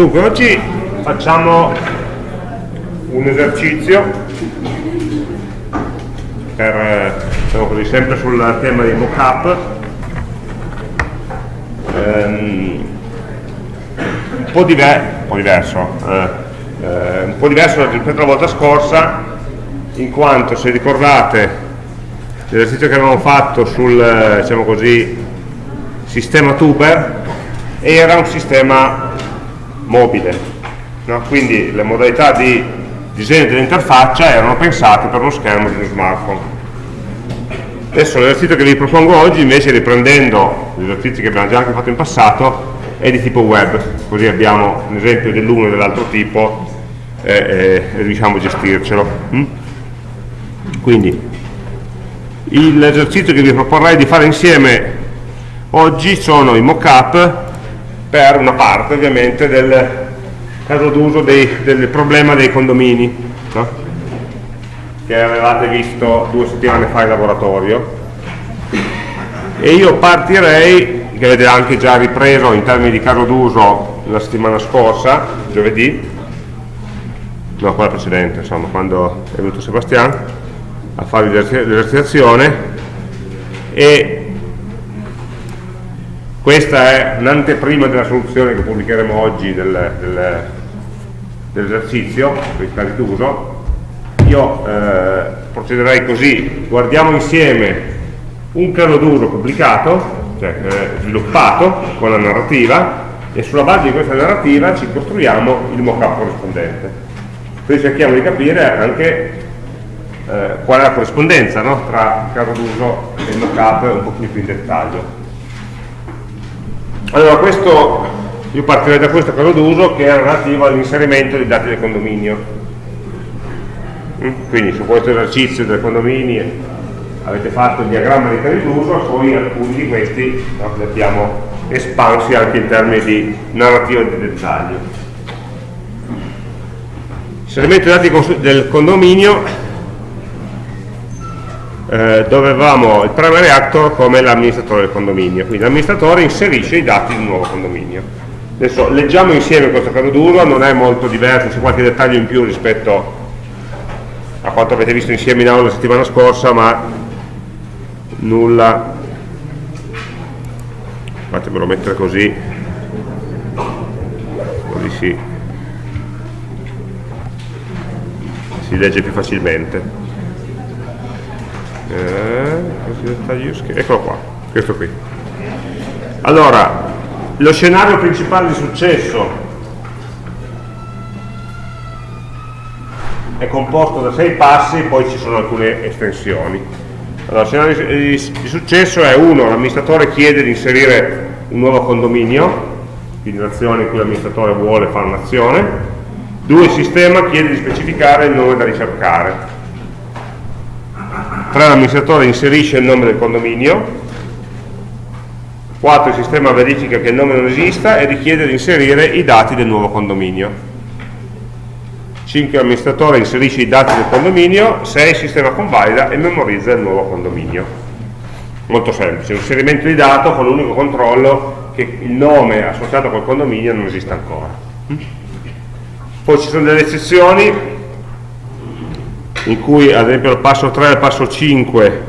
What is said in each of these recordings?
Dunque, oggi facciamo un esercizio per, diciamo così, sempre sul tema dei mock-up. Um, un, po un po' diverso eh, eh, un po' diverso rispetto alla volta scorsa in quanto se ricordate l'esercizio che avevamo fatto sul eh, diciamo così, sistema tuber era un sistema mobile. No? Quindi le modalità di disegno dell'interfaccia erano pensate per uno schermo di uno smartphone. Adesso l'esercizio che vi propongo oggi, invece riprendendo gli esercizi che abbiamo già anche fatto in passato, è di tipo web, così abbiamo un esempio dell'uno e dell'altro tipo e, e, e riusciamo a gestircelo. Mm? Quindi l'esercizio che vi proporrei di fare insieme oggi sono i mock-up per una parte ovviamente del caso d'uso del problema dei condomini no? che avevate visto due settimane fa in laboratorio e io partirei che avete anche già ripreso in termini di caso d'uso la settimana scorsa giovedì no quella precedente insomma quando è venuto Sebastian a fare l'esercitazione e questa è un'anteprima della soluzione che pubblicheremo oggi del, del, dell'esercizio, per i casi d'uso. Io eh, procederei così, guardiamo insieme un caso d'uso pubblicato, cioè eh, sviluppato con la narrativa, e sulla base di questa narrativa ci costruiamo il mock-up corrispondente. Quindi cerchiamo di capire anche eh, qual è la corrispondenza no? tra il caso d'uso e il mock-up un pochino più in dettaglio. Allora, questo, io partirei da questo caso d'uso che è relativo all'inserimento dei dati del condominio. Mm? Quindi su questo esercizio del condominio avete fatto il diagramma di casi d'uso, poi alcuni di questi li abbiamo espansi anche in termini di narrativa di dettaglio. Inserimento dei dati del condominio eh, dove avevamo il primary actor come l'amministratore del condominio, quindi l'amministratore inserisce i dati di un nuovo condominio. Adesso leggiamo insieme questo caso d'uso, non è molto diverso, c'è qualche dettaglio in più rispetto a quanto avete visto insieme in aula la settimana scorsa, ma nulla, fatemelo mettere così, così si, si legge più facilmente eh, eccolo qua questo qui. Allora lo scenario principale di successo è composto da sei passi poi ci sono alcune estensioni. Allora, il scenario di, successo è uno, l'amministratore chiede di inserire un nuovo condominio quindi un'azione in cui l'amministratore vuole fare un'azione. Due, il sistema chiede di specificare il nome da ricercare 3 l'amministratore inserisce il nome del condominio. 4 il sistema verifica che il nome non esista e richiede di inserire i dati del nuovo condominio. 5 l'amministratore inserisce i dati del condominio 6 il sistema convalida e memorizza il nuovo condominio. Molto semplice, l'inserimento di dato con l'unico controllo che il nome associato col condominio non esista ancora. Poi ci sono delle eccezioni in cui ad esempio al passo 3 e al passo 5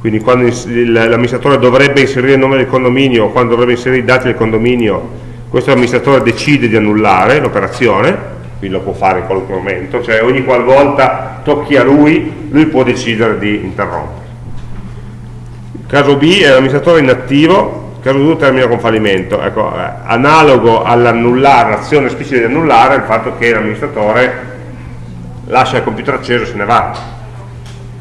quindi quando l'amministratore dovrebbe inserire il nome del condominio o quando dovrebbe inserire i dati del condominio questo amministratore decide di annullare l'operazione quindi lo può fare in qualunque momento cioè ogni qualvolta tocchi a lui lui può decidere di interrompere. Il caso B è l'amministratore inattivo il caso 2 termina con fallimento. Ecco, eh, analogo all'annullare l'azione esplicita di annullare è il fatto che l'amministratore lascia il computer acceso e se ne va.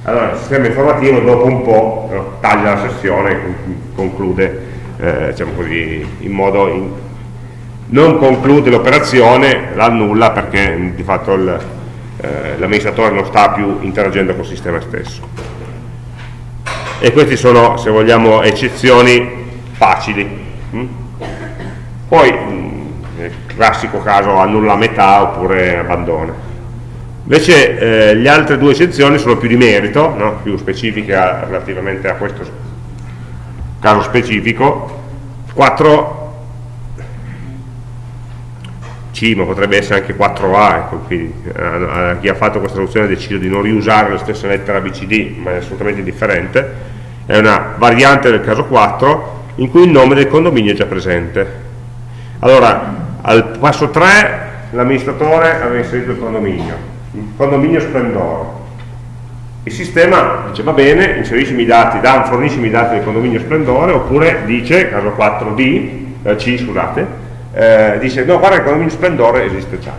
Allora il sistema informativo dopo un po' no, taglia la sessione conclude eh, diciamo così, in modo in, non conclude l'operazione, l'annulla perché di fatto eh, l'amministratore non sta più interagendo col sistema stesso. E queste sono se vogliamo eccezioni facili mm? poi mm, classico caso annulla a metà oppure abbandona Invece eh, le altre due eccezioni sono più di merito, no? più specifiche a, relativamente a questo caso specifico. 4 C, ma potrebbe essere anche 4A, ecco, quindi eh, chi ha fatto questa traduzione ha deciso di non riusare la stessa lettera BCD, ma è assolutamente differente, è una variante del caso 4 in cui il nome del condominio è già presente. Allora, al passo 3 l'amministratore aveva inserito il condominio, condominio splendore. Il sistema dice va bene, inseriscimi i dati, da, forniscimi i dati del condominio splendore, oppure dice, caso 4D, eh, C scusate, eh, dice no guarda il condominio splendore esiste già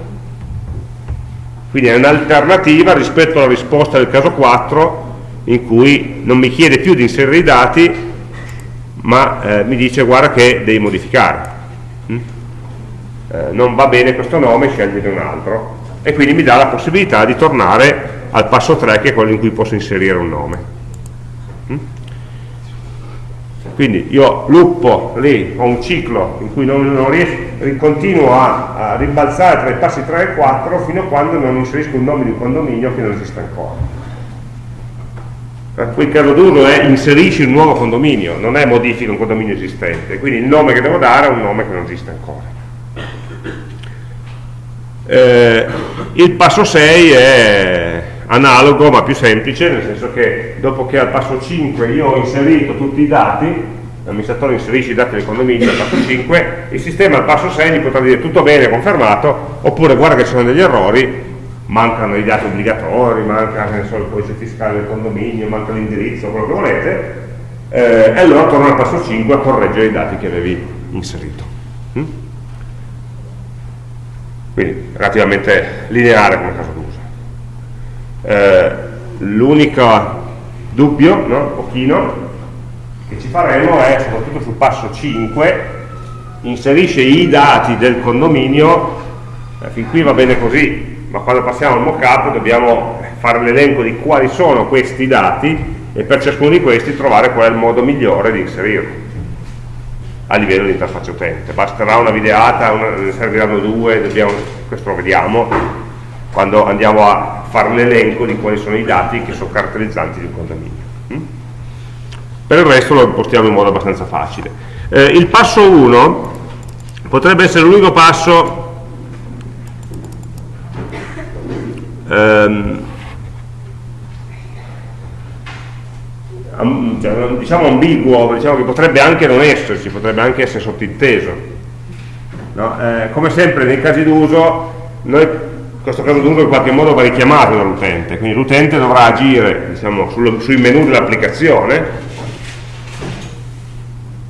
quindi è un'alternativa rispetto alla risposta del caso 4 in cui non mi chiede più di inserire i dati ma eh, mi dice guarda che devi modificare mm? eh, non va bene questo nome scegliete un altro e quindi mi dà la possibilità di tornare al passo 3 che è quello in cui posso inserire un nome mm? quindi io luppo lì, ho un ciclo in cui non, non riesco, continuo a, a, ribalzare tra i passi 3 e 4 fino a quando non inserisco un nome di un condominio che non esiste ancora. Eh, qui il caso d'uso è inserisci un nuovo condominio, non è modifica un condominio esistente, quindi il nome che devo dare è un nome che non esiste ancora. Eh, il passo 6 è analogo ma più semplice, nel senso che dopo che al passo 5 io ho inserito tutti i dati, l'amministratore inserisce i dati del condominio al passo 5, il sistema al passo 6 mi potrà dire tutto bene, confermato, oppure guarda che ci sono degli errori, mancano i dati obbligatori, manca so, il codice fiscale del condominio, manca l'indirizzo, quello che volete, eh, e allora torno al passo 5 a correggere i dati che avevi inserito. Mm? Quindi relativamente lineare come caso d'uso eh, l'unico dubbio, no? pochino, che ci faremo è, soprattutto sul passo 5, inserisce i dati del condominio, eh, fin qui va bene così, ma quando passiamo al mockup dobbiamo fare l'elenco di quali sono questi dati e per ciascuno di questi trovare qual è il modo migliore di inserirli a livello di interfaccia utente. Basterà una videata, una, ne serviranno due, dobbiamo, questo lo vediamo, quando andiamo a fare l'elenco di quali sono i dati che sono caratterizzanti di un condominio. Mm? Per il resto lo impostiamo in modo abbastanza facile. Eh, il passo 1 potrebbe essere l'unico passo ehm, cioè, diciamo ambiguo, diciamo che potrebbe anche non esserci, potrebbe anche essere sottinteso. No? Eh, come sempre nei casi d'uso questo caso d'uso in qualche modo va richiamato dall'utente, quindi l'utente dovrà agire diciamo, sul, sui menu dell'applicazione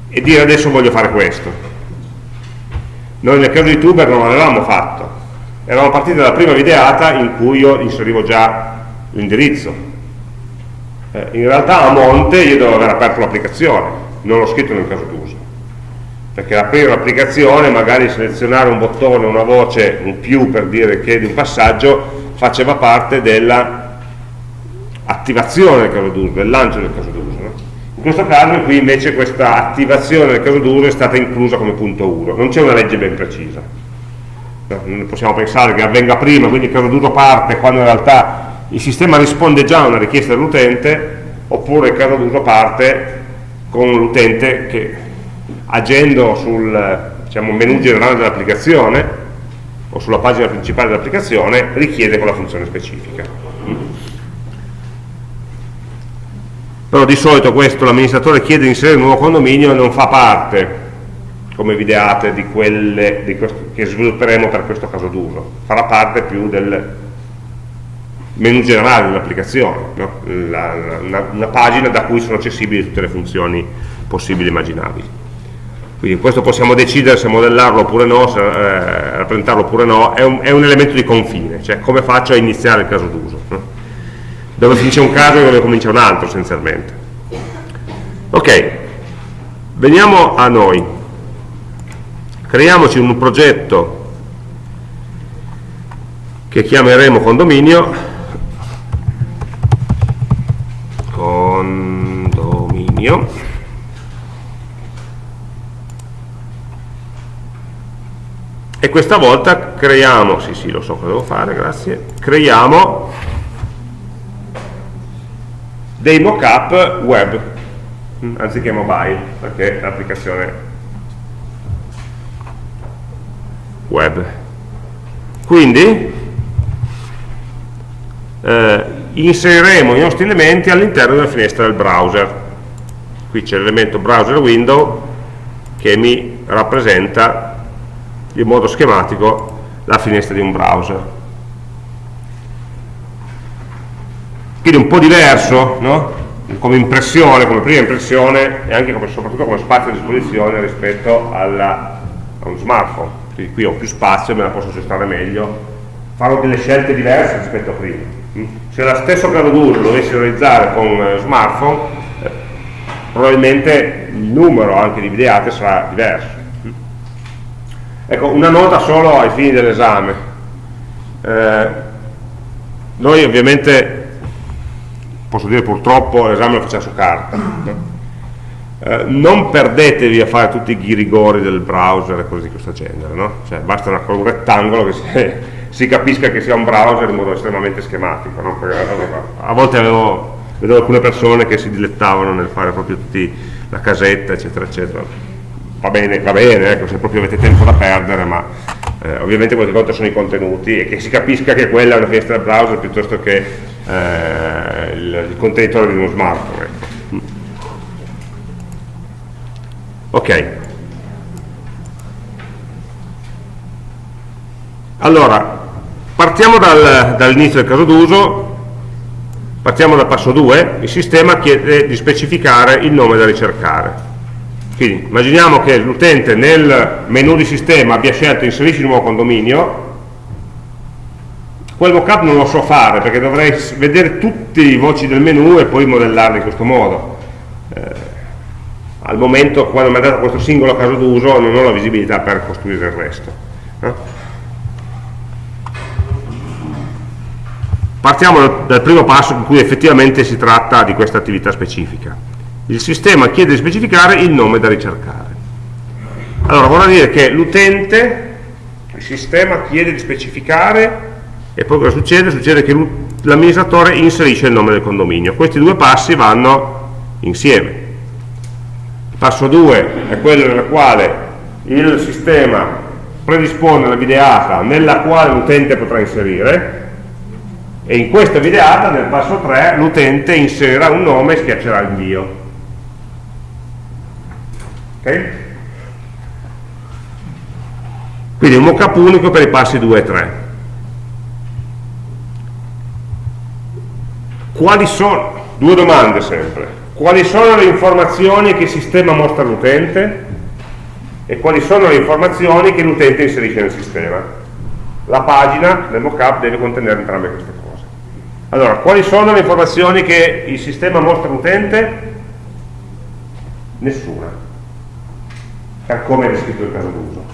e dire adesso voglio fare questo. Noi nel caso di Tuber non l'avevamo fatto, eravamo partiti dalla prima videata in cui io inserivo già l'indirizzo. Eh, in realtà a monte io devo aver aperto l'applicazione, non l'ho scritto nel caso d'uso perché aprire l'applicazione, magari selezionare un bottone, una voce, un più per dire che di un passaggio, faceva parte dell'attivazione del caso d'uso, del lancio del caso d'uso. No? In questo caso qui invece questa attivazione del caso d'uso è stata inclusa come punto 1, non c'è una legge ben precisa. No? Non possiamo pensare che avvenga prima, quindi il caso d'uso parte quando in realtà il sistema risponde già a una richiesta dell'utente, oppure il caso d'uso parte con l'utente che agendo sul diciamo, menu generale dell'applicazione o sulla pagina principale dell'applicazione richiede quella funzione specifica. Però di solito questo l'amministratore chiede di inserire un nuovo condominio e non fa parte, come videate, di quelle di che svilupperemo per questo caso d'uso. Farà parte più del menu generale dell'applicazione, no? una, una pagina da cui sono accessibili tutte le funzioni possibili e immaginabili quindi questo possiamo decidere se modellarlo oppure no, se eh, rappresentarlo oppure no, è un, è un, elemento di confine, cioè come faccio a iniziare il caso d'uso, no? dove finisce un caso e dove comincia un altro essenzialmente. Ok, veniamo a noi, creiamoci un progetto che chiameremo condominio, condominio, e questa volta creiamo, sì sì lo so cosa devo fare, grazie, creiamo dei mockup web mm, anziché mobile perché l'applicazione web. Quindi eh, inseriremo i nostri elementi all'interno della finestra del browser qui c'è l'elemento browser window che mi rappresenta in modo schematico la finestra di un browser quindi un po' diverso no? come impressione, come prima impressione e anche come, soprattutto come spazio a disposizione rispetto alla, a uno smartphone quindi qui ho più spazio, me la posso gestire meglio farò delle scelte diverse rispetto a prima mm? se lo stesso caso d'uso lo dovessi realizzare con eh, smartphone probabilmente il numero anche di videate sarà diverso. Ecco, una nota solo ai fini dell'esame. Eh, noi ovviamente, posso dire purtroppo, l'esame lo facciamo su carta. No? Eh, non perdetevi a fare tutti i ghirigori del browser e cose di questo genere, no? cioè, basta una, un rettangolo che si, si, capisca che sia un browser in modo estremamente schematico. No? a volte avevo vedo alcune persone che si dilettavano nel fare proprio tutti la casetta eccetera eccetera. Va bene, va bene ecco, se proprio avete tempo da perdere ma eh, ovviamente qualche volta sono i contenuti e che si capisca che quella è una finestra del browser piuttosto che eh, il, il, contenitore di uno smartphone. Ok. Allora partiamo dal, dall'inizio del caso d'uso Partiamo dal passo 2, il sistema chiede di specificare il nome da ricercare. Quindi immaginiamo che l'utente nel menu di sistema abbia scelto inserisci il nuovo condominio, quel mockup non lo so fare perché dovrei vedere tutte i voci del menu e poi modellarli in questo modo. Eh, al momento, quando mi è dato questo singolo caso d'uso, non ho la visibilità per costruire il resto. Eh? Partiamo dal primo passo in cui effettivamente si tratta di questa attività specifica. Il sistema chiede di specificare il nome da ricercare. Allora, vorrà dire che l'utente, il sistema chiede di specificare e poi cosa succede? Succede che l'amministratore inserisce il nome del condominio. Questi due passi vanno insieme. Il passo 2 è quello nel quale il sistema predispone una videata nella quale l'utente potrà inserire e in questa videata nel passo 3 l'utente inserirà un nome e schiaccerà invio ok? quindi un mockup unico per i passi 2 e 3 quali sono due domande sempre quali sono le informazioni che il sistema mostra all'utente e quali sono le informazioni che l'utente inserisce nel sistema? La pagina del mockup deve contenere entrambe queste cose allora, quali sono le informazioni che il sistema mostra all'utente? Nessuna, per come è descritto il caso d'uso.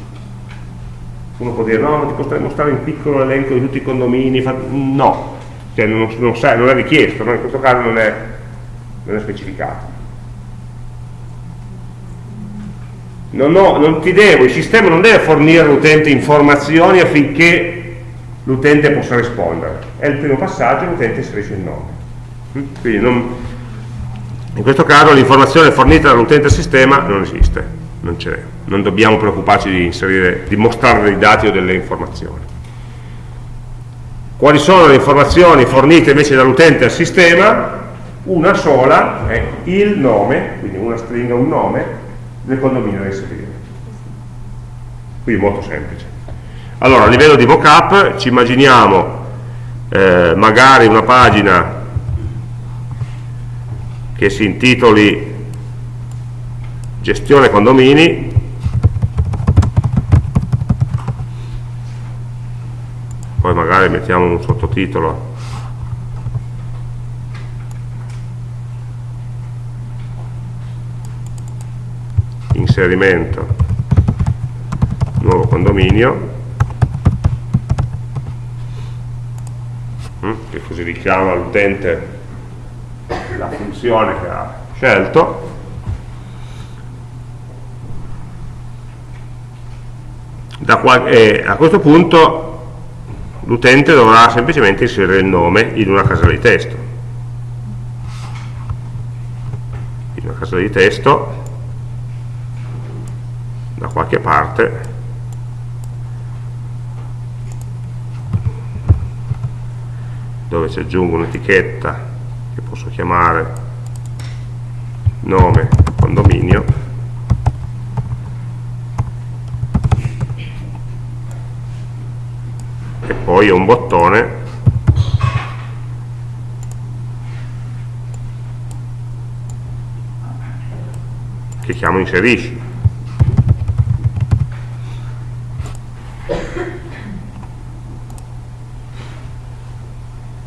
Uno può dire, no, ti potrei mostrare in piccolo l'elenco di tutti i condomini, no, cioè non, non, sai, non è richiesto, no? in questo caso non è, non è specificato. Non, ho, non ti devo, il sistema non deve fornire all'utente informazioni affinché l'utente possa rispondere. È il primo passaggio, l'utente inserisce il nome. Mm? Quindi non, in questo caso l'informazione fornita dall'utente al sistema non esiste, non c'è, non dobbiamo preoccuparci di, inserire, di mostrare dei dati o delle informazioni. Quali sono le informazioni fornite invece dall'utente al sistema? Una sola è il nome, quindi una stringa, un nome, del condominio da inserire. Quindi molto semplice. Allora, a livello di mockup ci immaginiamo eh, magari una pagina che si intitoli gestione condomini. Poi magari mettiamo un sottotitolo. Inserimento. Nuovo condominio che così richiama l'utente la funzione che ha scelto. E a questo punto l'utente dovrà semplicemente inserire il nome in una casella di testo. In una casella di testo da qualche parte dove ci aggiungo un'etichetta che posso chiamare nome condominio. E poi un bottone che chiamo inserisci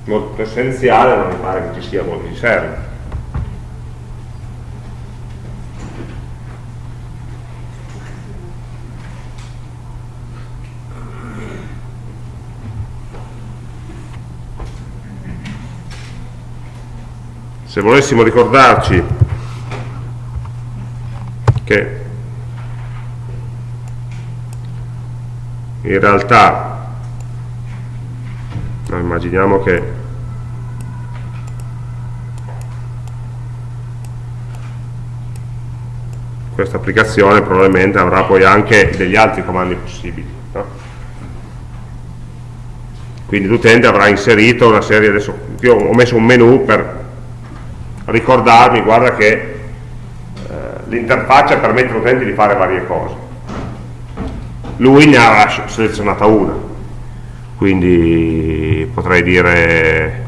molto essenziale non mi pare che ci sia molto di serve se volessimo ricordarci che in realtà no, immaginiamo che questa applicazione probabilmente avrà poi anche degli altri comandi possibili no? quindi l'utente avrà inserito una serie adesso io ho messo un menu per ricordarmi, guarda che eh, l'interfaccia permette all'utente di fare varie cose. Lui ne ha selezionata una, quindi potrei dire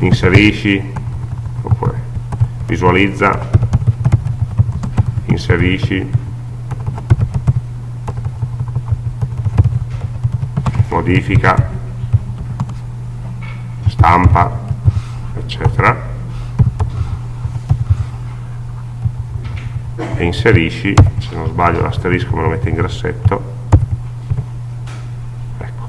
inserisci, oppure visualizza, inserisci, modifica, stampa, eccetera. E inserisci se non sbaglio l'asterisco me lo mette in grassetto. Ecco.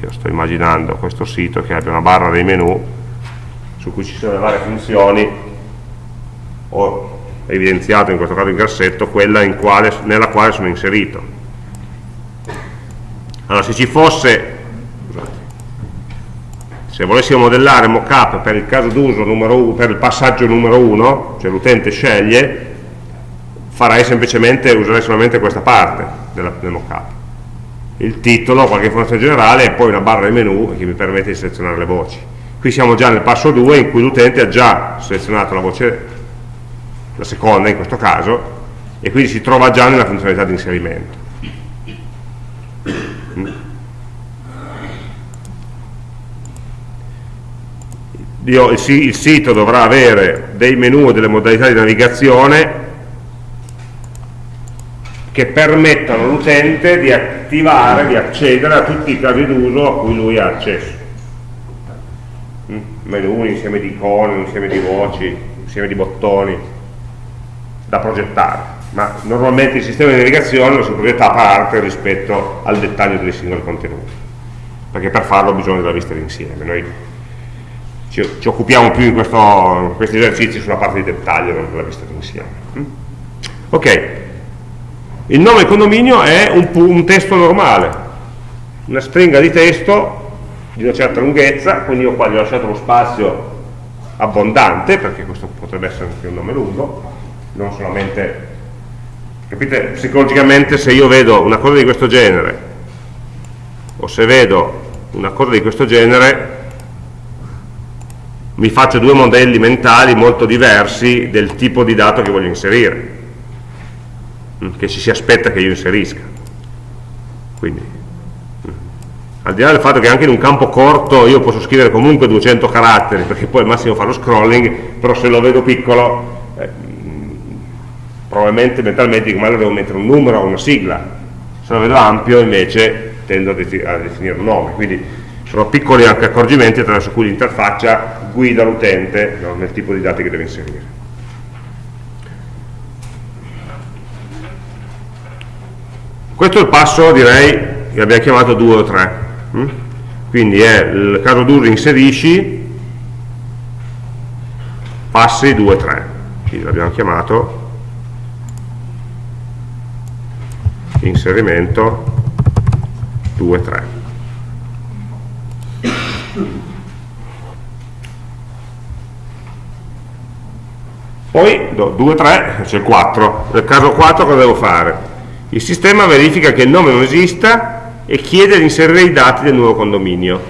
Io sto immaginando questo sito che abbia una barra dei menu su cui ci sono le varie funzioni. Ho evidenziato in questo caso in grassetto quella quale, nella quale sono inserito. Allora se ci fosse se volessimo modellare mockup per il caso d'uso per il passaggio numero 1 cioè l'utente sceglie farei semplicemente, userei solamente questa parte della, del mockup. Il titolo, qualche informazione generale e poi una barra di menu che mi permette di selezionare le voci. Qui siamo già nel passo 2 in cui l'utente ha già selezionato la voce la seconda in questo caso e quindi si trova già nella funzionalità di inserimento io, il, il sito dovrà avere dei menu e delle modalità di navigazione che permettano all'utente di attivare, di accedere a tutti i casi d'uso a cui lui ha accesso. Mm? Menu, un insieme di icone, un insieme di voci, un insieme di bottoni da progettare. Ma normalmente il sistema di navigazione lo si progetta a parte rispetto al dettaglio dei singoli contenuti, perché per farlo bisogna della vista d'insieme. Noi ci, ci occupiamo più in, questo, in, questi esercizi sulla parte di dettaglio, non della vista d'insieme. Mm? Ok, il nome condominio è un, un testo normale, una stringa di testo di una certa lunghezza, quindi io qua gli ho lasciato lo spazio abbondante, perché questo potrebbe essere anche un nome lungo, non solamente... Capite? Psicologicamente se io vedo una cosa di questo genere, o se vedo una cosa di questo genere, mi faccio due modelli mentali molto diversi del tipo di dato che voglio inserire, mm, che ci si aspetta che io inserisca. Quindi, mm, al di là del fatto che anche in un campo corto io posso scrivere comunque 200 caratteri, perché poi al massimo fa lo scrolling, però se lo vedo piccolo, probabilmente mentalmente dico, ma allora devo mettere un numero o una sigla. Se lo vedo ampio invece tendo a, definire un nome. Quindi sono piccoli anche accorgimenti attraverso cui l'interfaccia guida l'utente no, nel tipo di dati che deve inserire. Questo è il passo, direi, che abbiamo chiamato 2 o 3. Mm? Quindi è il caso d'uso inserisci, passi 2 3. Quindi l'abbiamo chiamato inserimento 2 3. Poi 2, 3, c'è il 4. Nel caso 4 cosa devo fare? Il sistema verifica che il nome non esista e chiede di inserire i dati del nuovo condominio.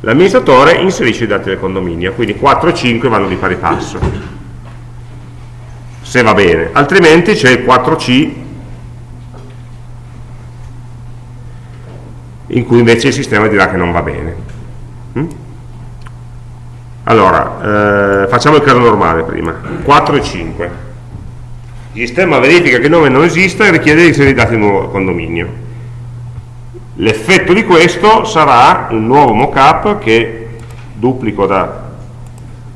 L'amministratore inserisce i dati del condominio, quindi 4 e 5 vanno di pari passo, se va bene, altrimenti c'è il 4C in cui invece il sistema dirà che non va bene. Mm? Allora, eh, facciamo il caso normale prima, 4 e 5. Il sistema verifica che il nome non esiste e richiede di inserire i dati del nuovo condominio. L'effetto di questo sarà un nuovo mockup che duplico da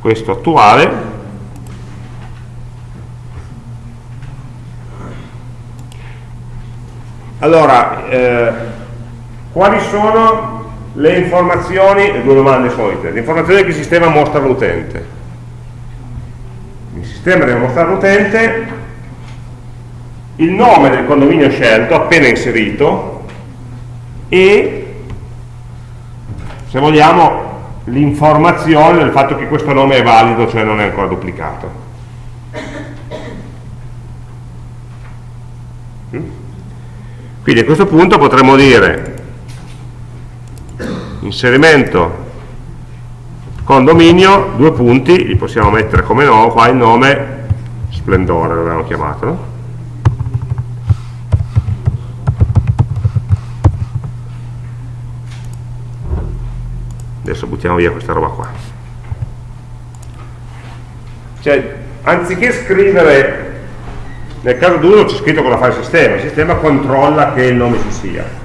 questo attuale allora eh, quali sono le informazioni, le due domande solite, le informazioni che il sistema mostra all'utente. Il sistema deve mostrare all'utente il nome del condominio scelto, appena inserito, e, se vogliamo, l'informazione del fatto che questo nome è valido, cioè non è ancora duplicato. Mm? Quindi a questo punto potremmo dire inserimento condominio, due punti, li possiamo mettere come no, qua il nome splendore l'abbiamo chiamato, adesso buttiamo via questa roba qua. Cioè anziché scrivere nel caso d'uno c'è scritto cosa fa il sistema il sistema controlla che il nome ci sia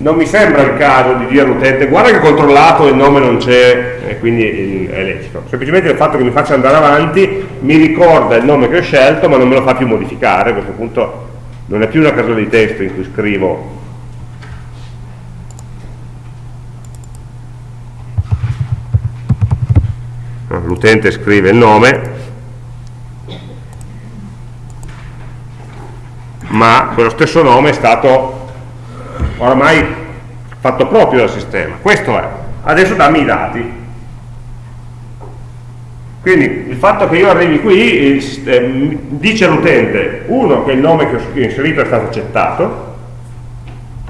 non mi sembra il caso di dire all'utente guarda che ho controllato il nome non c'è e quindi è lecito. Semplicemente il fatto che mi faccia andare avanti mi ricorda il nome che ho scelto ma non me lo fa più modificare. A questo punto non è più una casella di testo in cui scrivo. L'utente scrive il nome ma quello stesso nome è stato oramai fatto proprio dal sistema. Questo è, adesso dammi i dati. Quindi il fatto che io arrivi qui eh, dice all'utente uno che il nome che ho inserito è stato accettato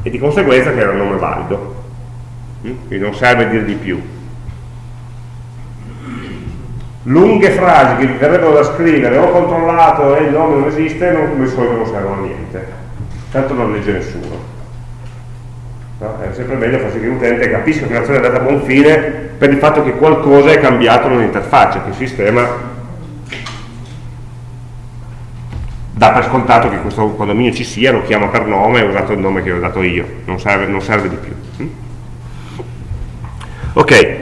e di conseguenza che era un nome valido. Mm? quindi non serve dire di più. Lunghe frasi che verrebbero da scrivere ho controllato e il nome non esiste non, non servono a niente. Tanto non legge nessuno No? È sempre meglio far sì che l'utente capisca che l'azione è andata a buon fine per il fatto che qualcosa è cambiato nell'interfaccia, che il sistema dà per scontato che questo condominio ci sia, lo chiama per nome e ha usato il nome che ho dato io, non serve, non serve di più. Mm? Ok,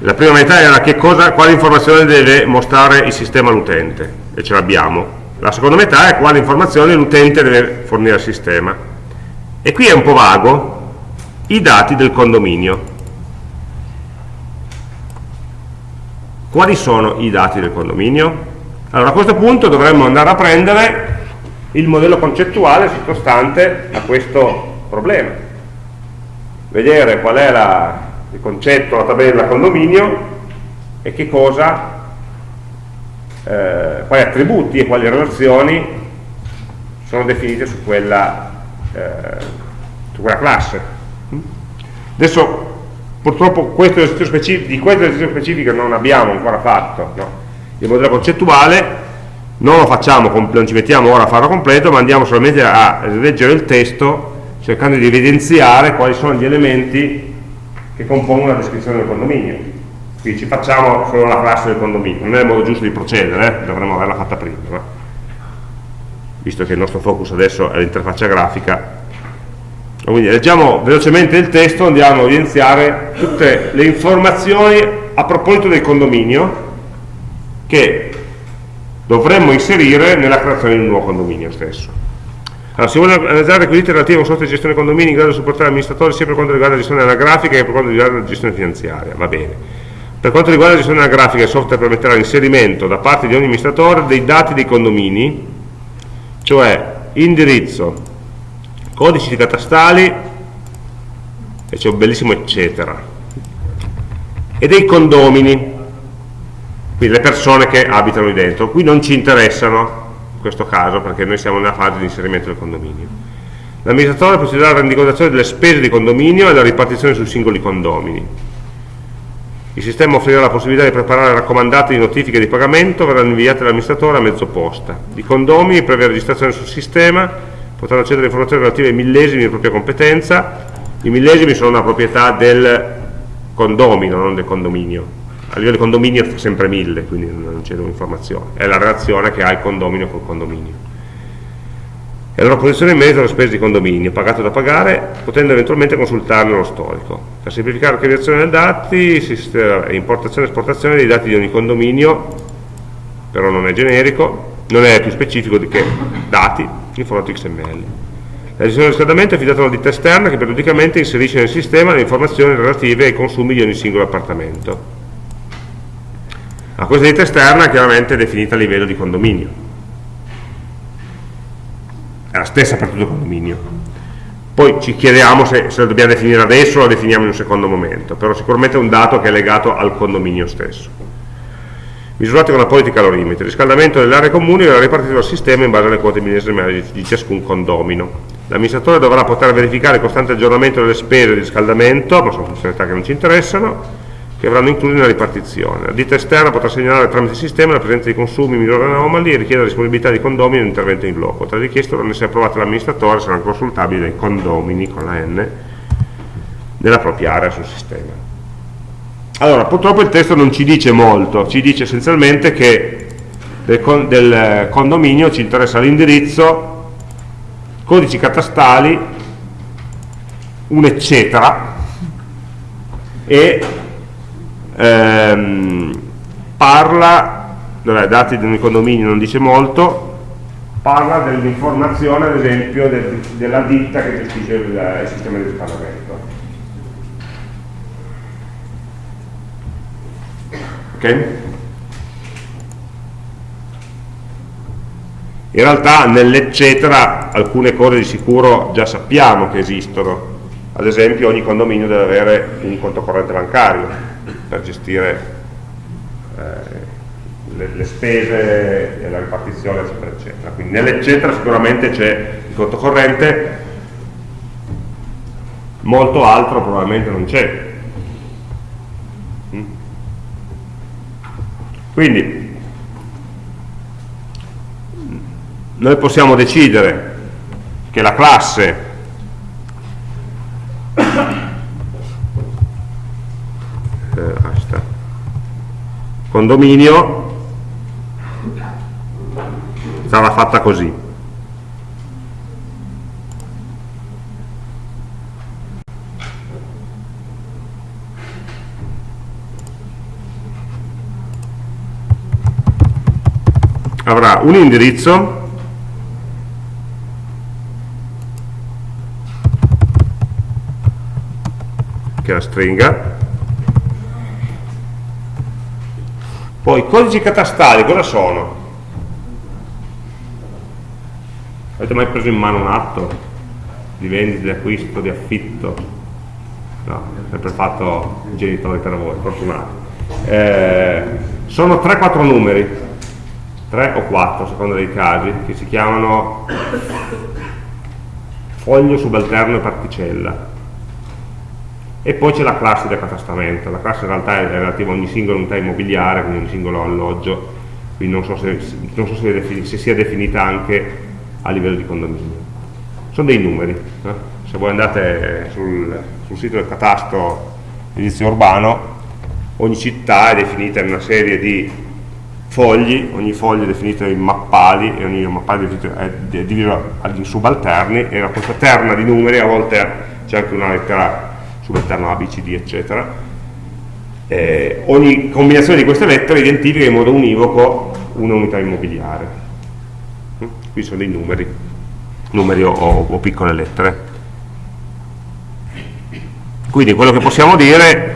la prima metà era cosa, quale informazione deve mostrare il sistema all'utente, e ce l'abbiamo, la seconda metà è quale informazione l'utente deve fornire al sistema. E qui è un po' vago, i dati del condominio. Quali sono i dati del condominio? Allora a questo punto dovremmo andare a prendere il modello concettuale sottostante a questo problema. Vedere qual è la, il concetto, la tabella condominio e che cosa eh, quali attributi e quali relazioni sono definite su quella, eh, su quella classe. Adesso purtroppo questo di questo esercizio specifico non abbiamo ancora fatto, no? il modello concettuale non lo facciamo, non ci mettiamo ora a farlo completo, ma andiamo solamente a leggere il testo cercando di evidenziare quali sono gli elementi che compongono la descrizione del condominio quindi ci facciamo solo la classe del condominio non è il modo giusto di procedere eh? dovremmo averla fatta prima no? visto che il nostro focus adesso è l'interfaccia grafica quindi leggiamo velocemente il testo andiamo a evidenziare tutte le informazioni a proposito del condominio che dovremmo inserire nella creazione di un nuovo condominio stesso allora, si vuole analizzare requisiti relativi a un software di gestione condomini in grado di supportare l'amministratore sia per quanto riguarda la gestione anagrafica che per quanto riguarda la gestione finanziaria, va bene. Per quanto riguarda la gestione della grafica, il software permetterà l'inserimento da parte di ogni amministratore dei dati dei condomini, cioè indirizzo, codici catastali, e c'è un bellissimo eccetera, e dei condomini, quindi le persone che abitano lì dentro. Qui non ci interessano questo caso perché noi siamo nella fase di inserimento del condominio. L'amministratore procederà alla rendicontazione delle spese di condominio e alla ripartizione sui singoli condomini. Il sistema offrirà la possibilità di preparare raccomandate di notifiche di pagamento, verranno inviate all'amministratore a mezzo posta. I condomini, previa registrazione sul sistema, potranno accedere a informazioni relative ai millesimi di propria competenza. I millesimi sono una proprietà del condomino, non del condominio a livello di condominio fa sempre 1000, quindi non c'è un'informazione, è la relazione che ha il condominio col condominio. E la loro posizione in merito alle spese di condominio, pagato da pagare, potendo eventualmente consultarne lo storico. Per semplificare l'archiviazione dei dati, importazione e esportazione dei dati di ogni condominio, però non è generico, non è più specifico di che dati in formato XML. La gestione del riscaldamento è affidata a una ditta esterna che periodicamente inserisce nel sistema le informazioni relative ai consumi di ogni singolo appartamento la questa ditta esterna è chiaramente definita a livello di condominio. È la stessa per tutto il condominio. Poi ci chiediamo se, se la dobbiamo definire adesso o la definiamo in un secondo momento, però sicuramente è un dato che è legato al condominio stesso. Misurati con appositi calorimetri. Il riscaldamento delle aree comuni verrà ripartito dal sistema in base alle quote milesime di ciascun condomino. L'amministratore dovrà poter verificare il costante aggiornamento delle spese di riscaldamento, ma sono funzionalità che non ci interessano, che avranno incluso nella ripartizione. La ditta esterna potrà segnalare tramite sistema la presenza di consumi minori anomali e richiedere la disponibilità di condomini e un intervento in loco. Le richieste dovranno essere approvate dall'amministratore saranno consultabili dai condomini con la N nella propria area sul sistema. Allora, purtroppo il testo non ci dice molto, ci dice essenzialmente che del, con, del condominio ci interessa l'indirizzo, codici catastali, un eccetera, e ehm, parla, vabbè, dati di un condominio non dice molto, parla dell'informazione ad esempio del, della ditta che gestisce il, il sistema di riscaldamento. Ok? In realtà nell'eccetera alcune cose di sicuro già sappiamo che esistono, ad esempio ogni condominio deve avere un conto corrente bancario, per gestire eh, le, le, spese e la ripartizione eccetera eccetera. Quindi nell'eccetera sicuramente c'è il conto corrente. Molto altro probabilmente non c'è. Mm? quindi noi possiamo decidere che la classe condominio sarà fatta così. Avrà un indirizzo. Che è la stringa Poi i codici catastali cosa sono? Avete mai preso in mano un atto di vendita, di acquisto, di affitto? No, sempre fatto i genitori per voi, fortunati. Eh, sono 3-4 numeri, 3 o 4 a seconda dei casi, che si chiamano foglio subalterno e particella e poi c'è la classe del catastamento, la classe in realtà è relativa a ogni singola unità immobiliare, quindi ogni singolo alloggio, quindi non so se, non so se, se sia definita anche a livello di condominio. Sono dei numeri, eh? se voi andate sul, sul sito del catasto edizio urbano, ogni città è definita in una serie di fogli, ogni foglio è definito in mappali e ogni mappale è diviso in subalterni e da questa terna di numeri a volte c'è anche una lettera sull'interno A, B, C, D, eccetera. Eh, ogni combinazione di queste lettere identifica in modo univoco un'unità immobiliare. Mm? Qui sono dei numeri, numeri o, o, o piccole lettere. Quindi quello che possiamo dire,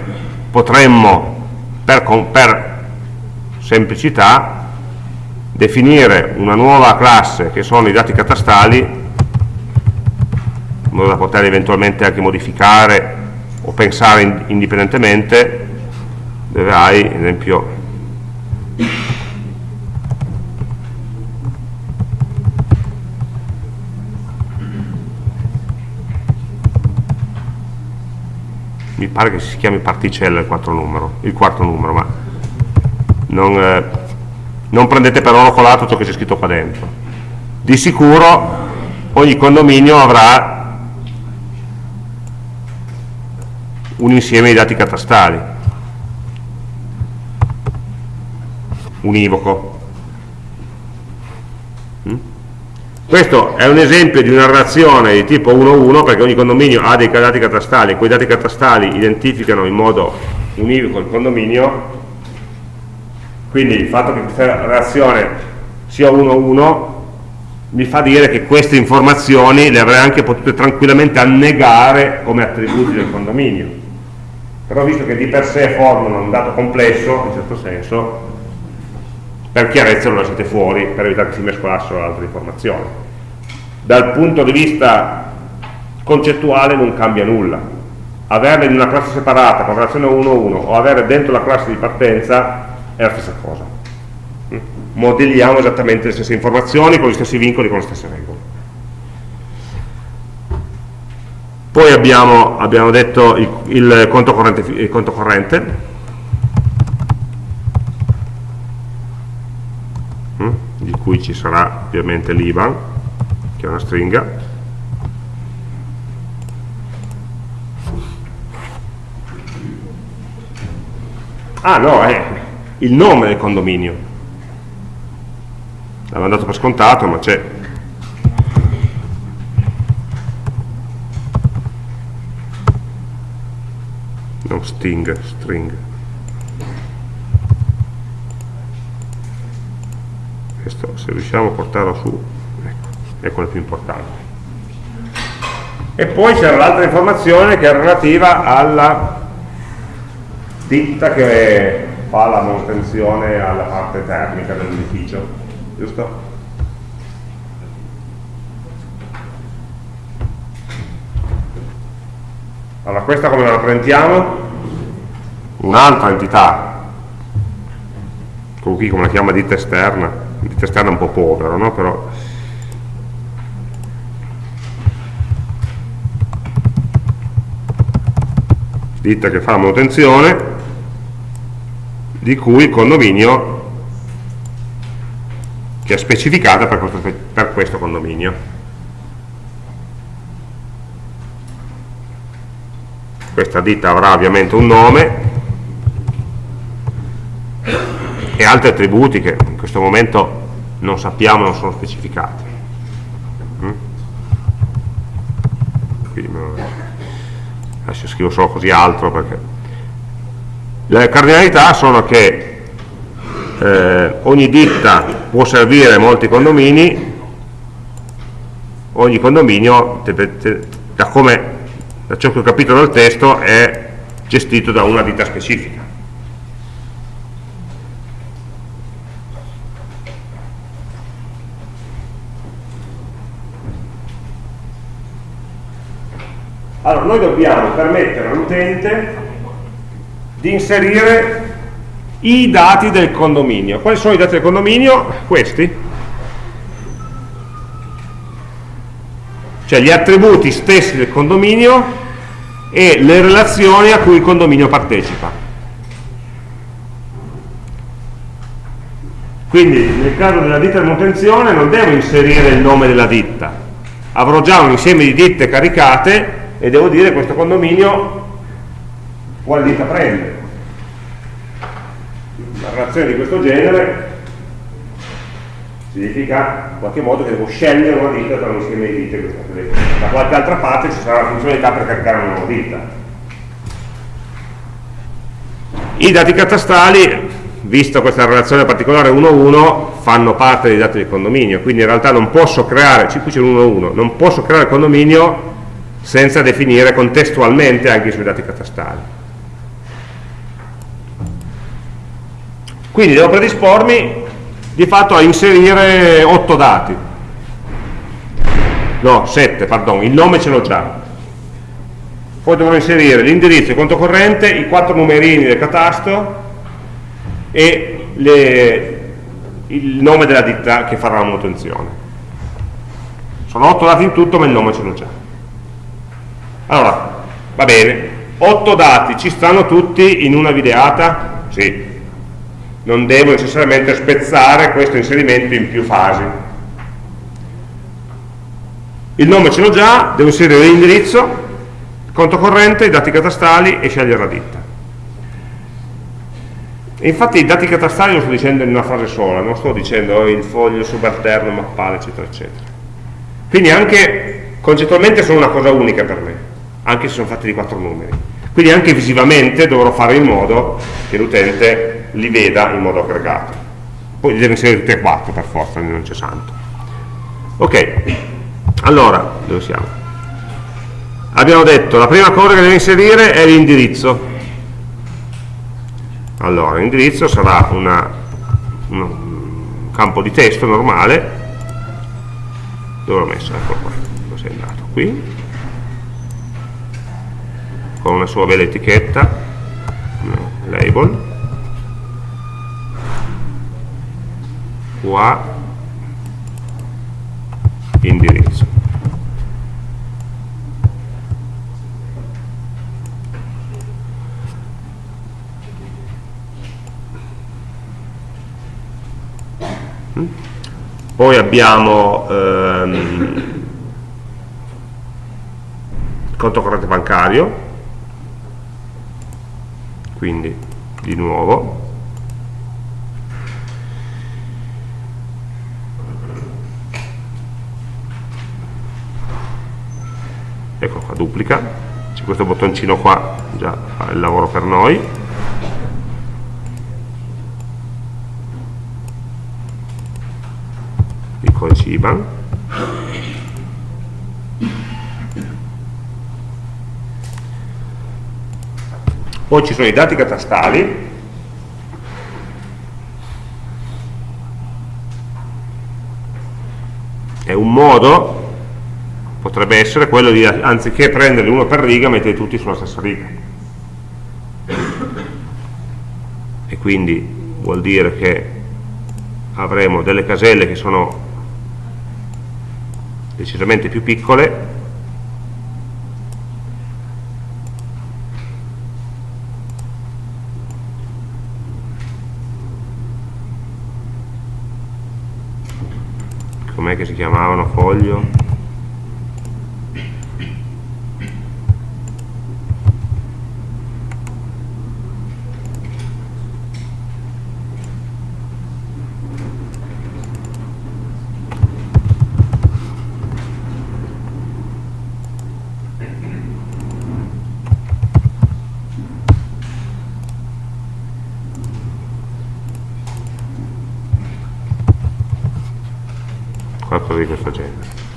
potremmo, per, per semplicità, definire una nuova classe che sono i dati catastali in modo da poter eventualmente anche modificare o pensare indipendentemente dove hai, ad esempio, mi pare che si chiami particella il quarto numero, il quarto numero ma non, eh, non prendete per oro colato ciò che c'è scritto qua dentro. Di sicuro ogni condominio avrà un insieme di dati catastali, univoco. Mm? Questo è un esempio di una relazione di tipo 1-1 perché ogni condominio ha dei dati catastali, quei dati catastali identificano in modo univoco il condominio, quindi il fatto che questa relazione sia 1-1 mi fa dire che queste informazioni le avrei anche potute tranquillamente annegare come attributi del condominio. Però visto che di per sé formano un dato complesso, in certo senso, per chiarezza lo lasciate fuori per evitare che si mescolassero altre informazioni. Dal punto di vista concettuale non cambia nulla. Averle in una classe separata con relazione 1-1 o avere dentro la classe di partenza è la stessa cosa. Modelliamo esattamente le stesse informazioni con gli stessi vincoli, con le stesse regole poi abbiamo, abbiamo detto il, il, conto corrente, il conto corrente di cui ci sarà ovviamente l'IBAN, che è una stringa. Ah no, è il nome del condominio. L'avevo dato per scontato, ma c'è non sting, string questo se riusciamo a portarlo su ecco, è quello più importante e poi c'era l'altra informazione che è relativa alla ditta che fa la manutenzione alla parte termica dell'edificio giusto? Allora questa come la rappresentiamo? un'altra entità qui come la chiama ditta esterna ditta esterna un po' povero, no? però ditta che fa manutenzione di cui il condominio che è specificata per questo, per questo condominio questa ditta avrà ovviamente un nome e altri attributi che in questo momento non sappiamo, non sono specificati. Mm? adesso scrivo solo così altro perché le cardinalità sono che eh, ogni ditta può servire molti condomini ogni condominio da, come, da ciò che ho capito dal testo è gestito da una ditta specifica Allora, noi dobbiamo permettere all'utente di inserire i dati del condominio. Quali sono i dati del condominio? Questi. Cioè gli attributi stessi del condominio e le relazioni a cui il condominio partecipa. Quindi nel caso della ditta di manutenzione non devo inserire il nome della ditta, avrò già un insieme di ditte caricate e devo dire questo condominio quale ditta prende una relazione di questo genere significa in qualche modo che devo scegliere una ditta tra un insieme di ditte da qualche altra parte ci sarà la funzionalità per caricare una nuova ditta i dati catastali visto questa relazione particolare 1-1 fanno parte dei dati del condominio quindi in realtà non posso creare qui c'è l'1-1 non posso creare il condominio senza definire contestualmente anche i suoi dati catastali. Quindi devo predispormi di fatto a inserire 8 dati, no, 7, pardon, il nome ce l'ho già. Poi dovrò inserire l'indirizzo, il conto corrente, i quattro numerini del catasto e le, il nome della ditta che farà la manutenzione. Sono 8 dati in tutto, ma il nome ce l'ho già allora va bene 8 dati ci stanno tutti in una videata? Sì. Non devo necessariamente spezzare questo inserimento in più fasi. Il nome ce l'ho già, devo inserire l'indirizzo, conto corrente, i dati catastali e scegliere la ditta. infatti i dati catastali lo sto dicendo in una frase sola, non sto dicendo il foglio subalterno, mappale, eccetera, eccetera. Quindi anche concettualmente sono una cosa unica per me, anche se sono fatti di quattro numeri. Quindi anche visivamente dovrò fare in modo che l'utente li veda in modo aggregato. Poi li deve inserire tutti e quattro per forza, non c'è santo. Ok, allora, dove siamo? abbiamo detto la prima cosa che deve inserire è l'indirizzo allora l'indirizzo sarà una, un campo di testo normale dove l'ho messo? ecco qua dove sei andato? qui con una sua bella etichetta label qua indirizzo. Poi abbiamo ehm, conto corrente bancario quindi di nuovo ecco qua duplica. C'è questo bottoncino qua già fa il lavoro per noi. Codice IBAN poi ci sono i dati catastali. È un modo potrebbe essere quello di anziché prendere uno per riga mettere tutti sulla stessa riga. E quindi vuol dire che avremo delle caselle che sono decisamente più piccole com'è che si chiamavano? Foglio qualcosa di questo genere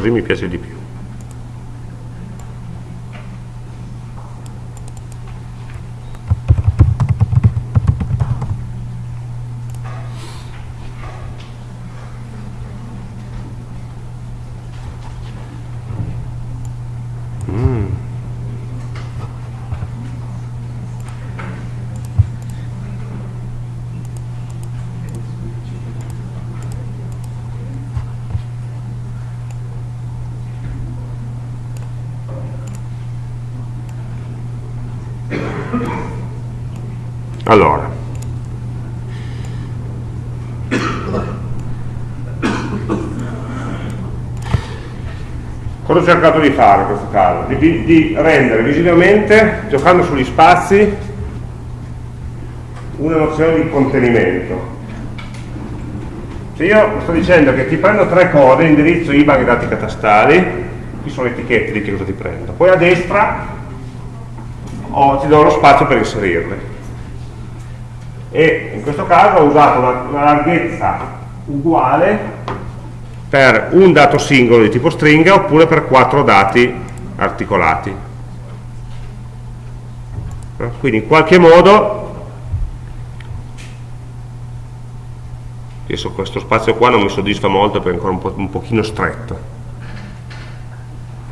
così mi piace di più allora cosa ho cercato di fare in questo caso? Di, di, rendere visivamente, giocando sugli spazi, una nozione di contenimento. Se io sto dicendo che ti prendo tre code, indirizzo, IBAN e dati catastali, qui sono le etichette di che cosa ti prendo. Poi a destra o ti do lo spazio per inserirle. E in questo caso ho usato una larghezza uguale per un dato singolo di tipo stringa oppure per quattro dati articolati. Quindi in qualche modo adesso questo spazio qua non mi soddisfa molto perché è ancora un, po', un pochino stretto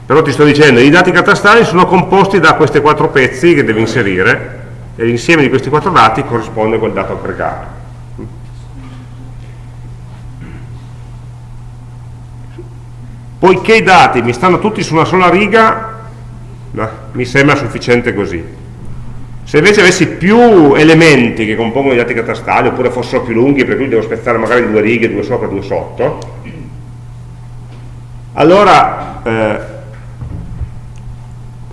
però ti sto dicendo i dati catastali sono composti da questi quattro pezzi che devi inserire e l'insieme di questi quattro dati corrisponde a quel dato aggregato poiché i dati mi stanno tutti su una sola riga no, mi sembra sufficiente così se invece avessi più elementi che compongono i dati catastali, oppure fossero più lunghi, per cui devo spezzare magari due righe, due sopra due sotto, allora eh,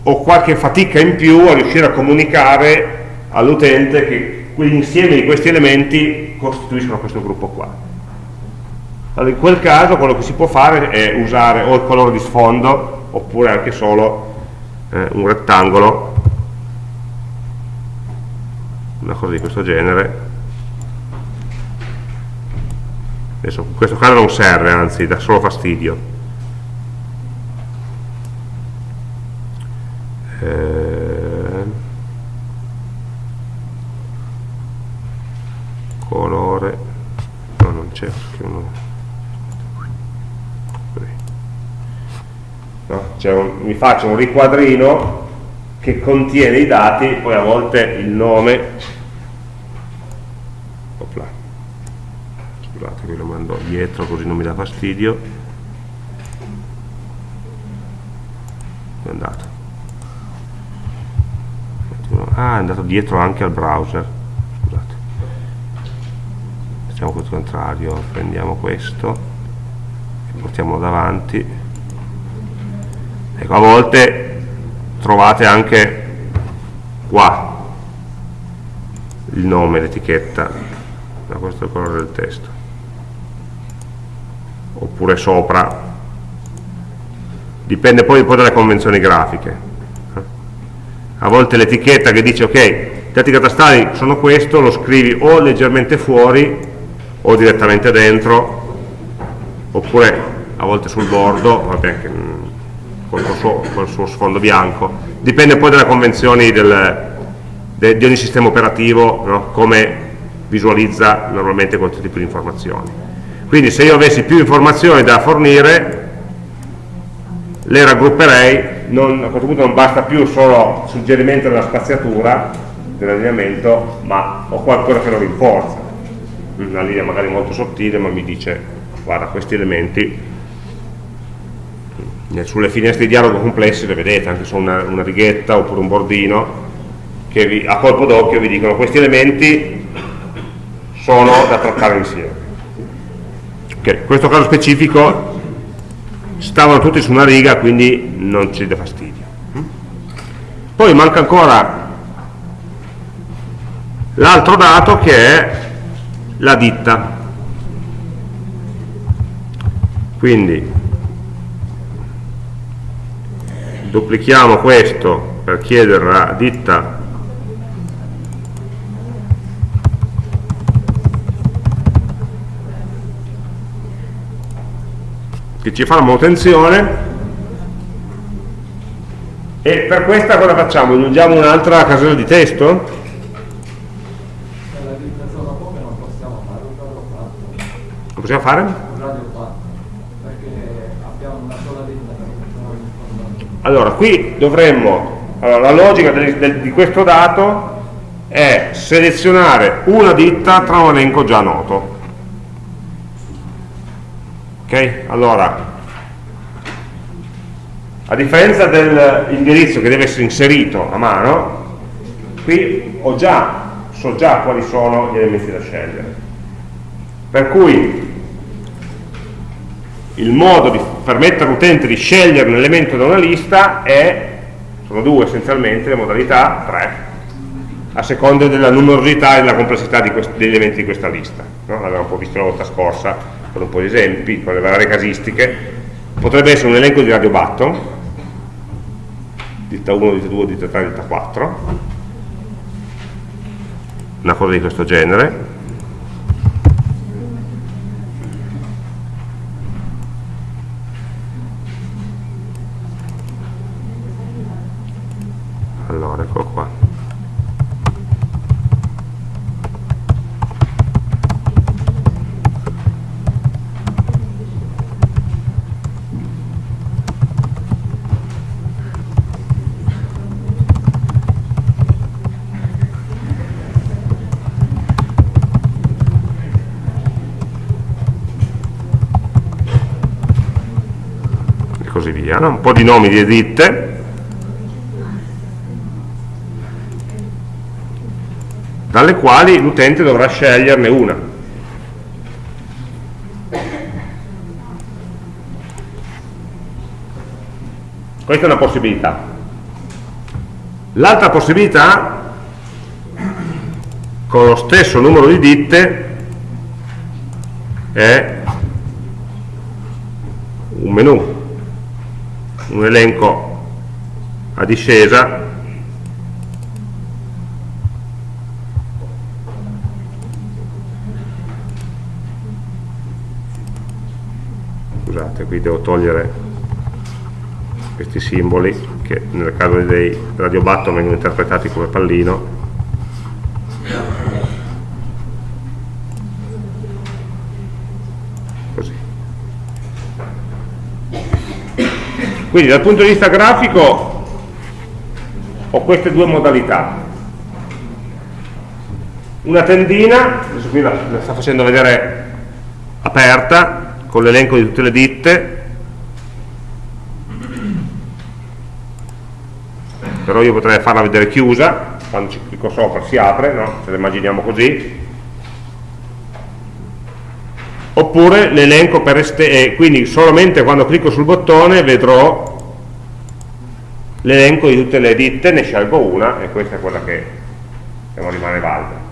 ho qualche fatica in più a riuscire a comunicare all'utente che l'insieme di questi elementi costituiscono questo gruppo qua. Allora in quel caso quello che si può fare è usare o il colore di sfondo oppure anche solo eh, un rettangolo. Una cosa di questo genere. Adesso in questo caso non serve anzi dà solo fastidio. Eh, colore. No non c'è no, un, mi faccio un riquadrino che contiene i dati poi a volte il nome. Scusate che lo mando dietro così non mi dà fastidio. È andato. Ah è andato dietro anche al browser. Scusate. Facciamo questo contrario prendiamo questo e portiamolo davanti ecco a volte trovate anche qua il nome, l'etichetta da questo è il colore del testo. Oppure sopra. Dipende poi un po' dalle convenzioni grafiche. A volte l'etichetta che dice ok, dati catastali sono questo, lo scrivi o leggermente fuori o direttamente dentro oppure a volte sul bordo vabbè, col, suo, col suo sfondo bianco. Dipende poi dalle convenzioni del, de, di ogni sistema operativo no? come visualizza normalmente questo tipo di informazioni. Quindi se io avessi più informazioni da fornire le raggrupperei non, a questo punto non basta più solo suggerimento della spaziatura dell'allineamento ma ho qualcosa che lo rinforza. Una linea magari molto sottile ma mi dice guarda questi elementi sulle finestre di dialogo complesse le vedete anche su una, una righetta oppure un bordino che vi, a colpo d'occhio vi dicono questi elementi sono da trattare insieme Okay, in questo caso specifico stavano tutti su una riga, quindi non ci dà fastidio. Poi manca ancora l'altro dato che è la ditta. Quindi duplichiamo questo per chiedere la ditta che ci fa la manutenzione e per questa cosa facciamo? Aggiungiamo un'altra casella di testo? Lo possiamo fare? Allora, qui dovremmo, allora, la logica del, del, di questo dato è selezionare una ditta tra un elenco già noto ok? Allora, a differenza dell'indirizzo che deve essere inserito a mano, qui già, so già quali sono gli elementi da scegliere. Per cui il modo di permettere all'utente di scegliere un elemento da una lista è, sono due essenzialmente, le modalità, tre, a seconda della numerosità e della complessità degli elementi di questa lista. No? L'abbiamo un po' visto la volta scorsa, con un po' di esempi, con le varie casistiche, potrebbe essere un elenco di radio button, ditta 1, ditta 2, ditta 3, ditta 4 una cosa di questo genere no? un po' di nomi di ditte, dalle quali l'utente dovrà sceglierne una. Questa è una possibilità. L'altra possibilità, con lo stesso numero di ditte, è un menu un elenco a discesa. Scusate qui devo togliere questi simboli che nel caso dei radio button vengono interpretati come pallino Quindi dal punto di vista grafico ho queste due modalità. Una tendina, adesso qui la, la sta facendo vedere aperta, con l'elenco di tutte le ditte, però io potrei farla vedere chiusa, quando ci clicco sopra si apre, no? se la immaginiamo così, oppure l'elenco per esterno, quindi solamente quando clicco sul bottone vedrò l'elenco di tutte le ditte, ne scelgo una e questa è quella che diciamo, rimane valida.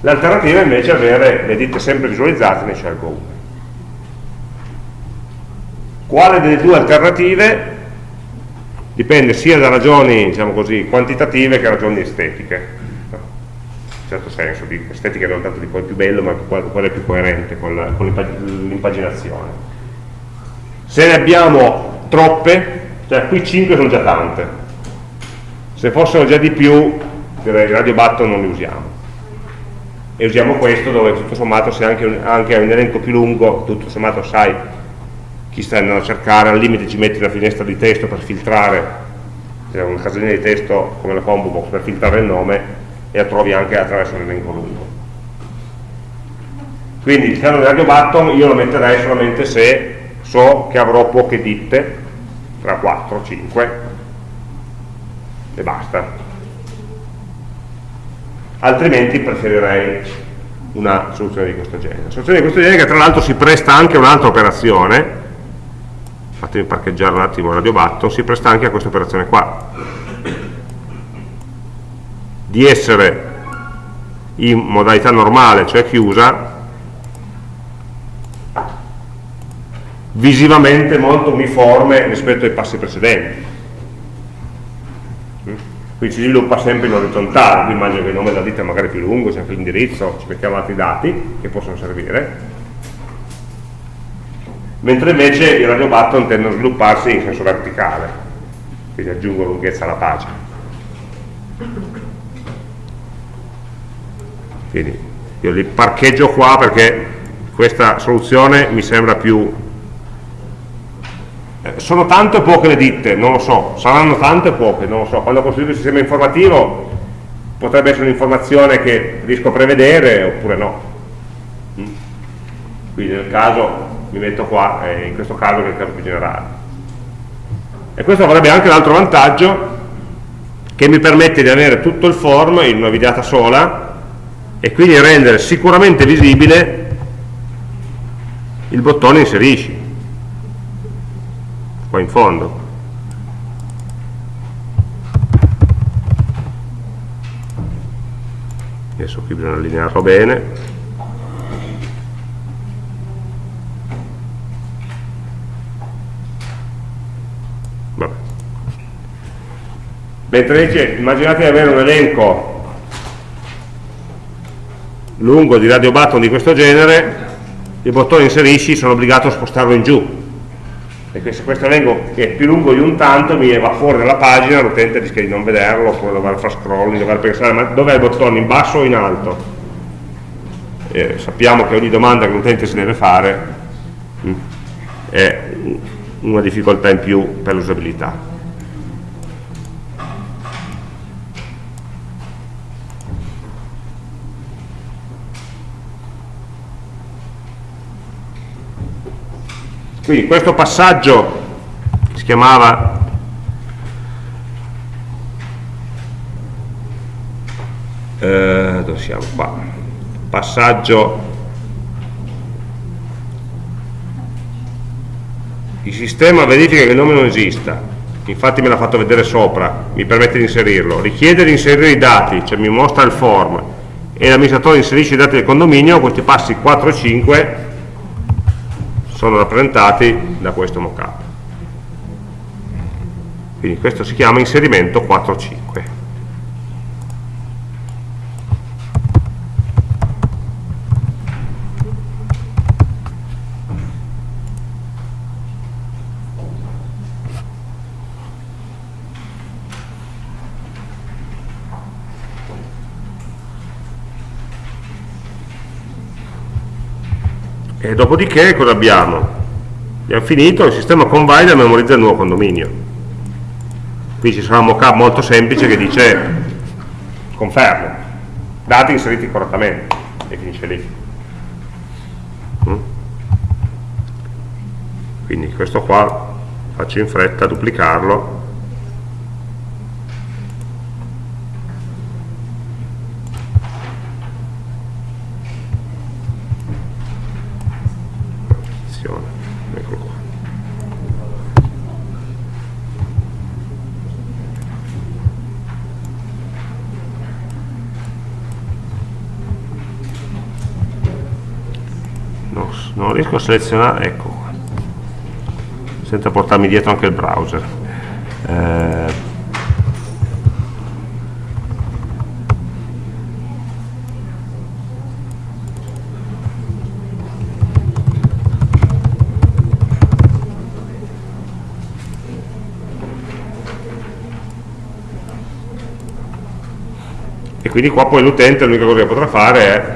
L'alternativa invece è avere le ditte sempre visualizzate, ne scelgo una. Quale delle due alternative dipende sia da ragioni diciamo così, quantitative che ragioni estetiche certo senso, di estetica non tanto di quale più bello, ma quale è più coerente con l'impaginazione. Se ne abbiamo troppe, cioè qui 5 sono già tante, se fossero già di più, direi radio button non li usiamo. E usiamo questo dove tutto sommato se anche, un, anche un elenco più lungo, tutto sommato sai chi sta andando a cercare, al limite ci metti una finestra di testo per filtrare, cioè una casellina di testo come la combo box per filtrare il nome, e la trovi anche attraverso l'elenco lungo. Quindi il caso di radio button io lo metterei solamente se so che avrò poche ditte, tra 4, 5 e basta. Altrimenti preferirei una soluzione di questo genere. Una soluzione di questo genere che tra l'altro si presta anche a un'altra operazione, fatemi parcheggiare un attimo il radio button, si presta anche a questa operazione qua di essere in modalità normale, cioè chiusa, visivamente molto uniforme rispetto ai passi precedenti. Qui si sviluppa sempre in orizzontale, qui immagino che il nome della ditta è magari più lungo, c'è anche l'indirizzo, ci mettiamo altri dati che possono servire, mentre invece i radio button tendono a svilupparsi in senso verticale, quindi aggiungo lunghezza alla pagina quindi io li parcheggio qua perché questa soluzione mi sembra più eh, sono tante o poche le ditte? non lo so, saranno tante o poche? non lo so, quando costruisco il sistema informativo potrebbe essere un'informazione che riesco a prevedere oppure no mm? quindi nel caso mi metto qua, in questo caso che è il caso più generale e questo avrebbe anche l'altro vantaggio che mi permette di avere tutto il form in una videata sola e quindi rendere sicuramente visibile il bottone inserisci qua in fondo adesso qui bisogna allinearlo bene Vabbè. mentre invece immaginate di avere un elenco lungo di radio button di questo genere il bottone inserisci sono obbligato a spostarlo in giù. E se questo elenco è più lungo di un tanto mi va fuori dalla pagina l'utente rischia di non vederlo oppure dover fare scrolling, dover pensare ma dov'è il bottone, in basso o in alto? E sappiamo che ogni domanda che l'utente si deve fare mm, è una difficoltà in più per l'usabilità Quindi questo passaggio si chiamava eh, dove siamo? Qua? Passaggio il sistema verifica che il nome non esista. Infatti me l'ha fatto vedere sopra mi permette di inserirlo. Richiede di inserire i dati cioè mi mostra il form. E l'amministratore inserisce i dati del condominio questi passi 4 e 5 sono rappresentati da questo mockup. Quindi questo si chiama inserimento 4.5. E dopodiché cosa abbiamo? Abbiamo finito, il sistema convalida memorizza il nuovo condominio. Qui ci sarà un mockup molto semplice che dice confermo, dati inseriti correttamente e finisce lì. Mm? Quindi questo qua faccio in fretta duplicarlo riesco a selezionare ecco. Senza portarmi dietro anche il browser. Eh, e quindi qua poi l'utente l'unica cosa che potrà fare è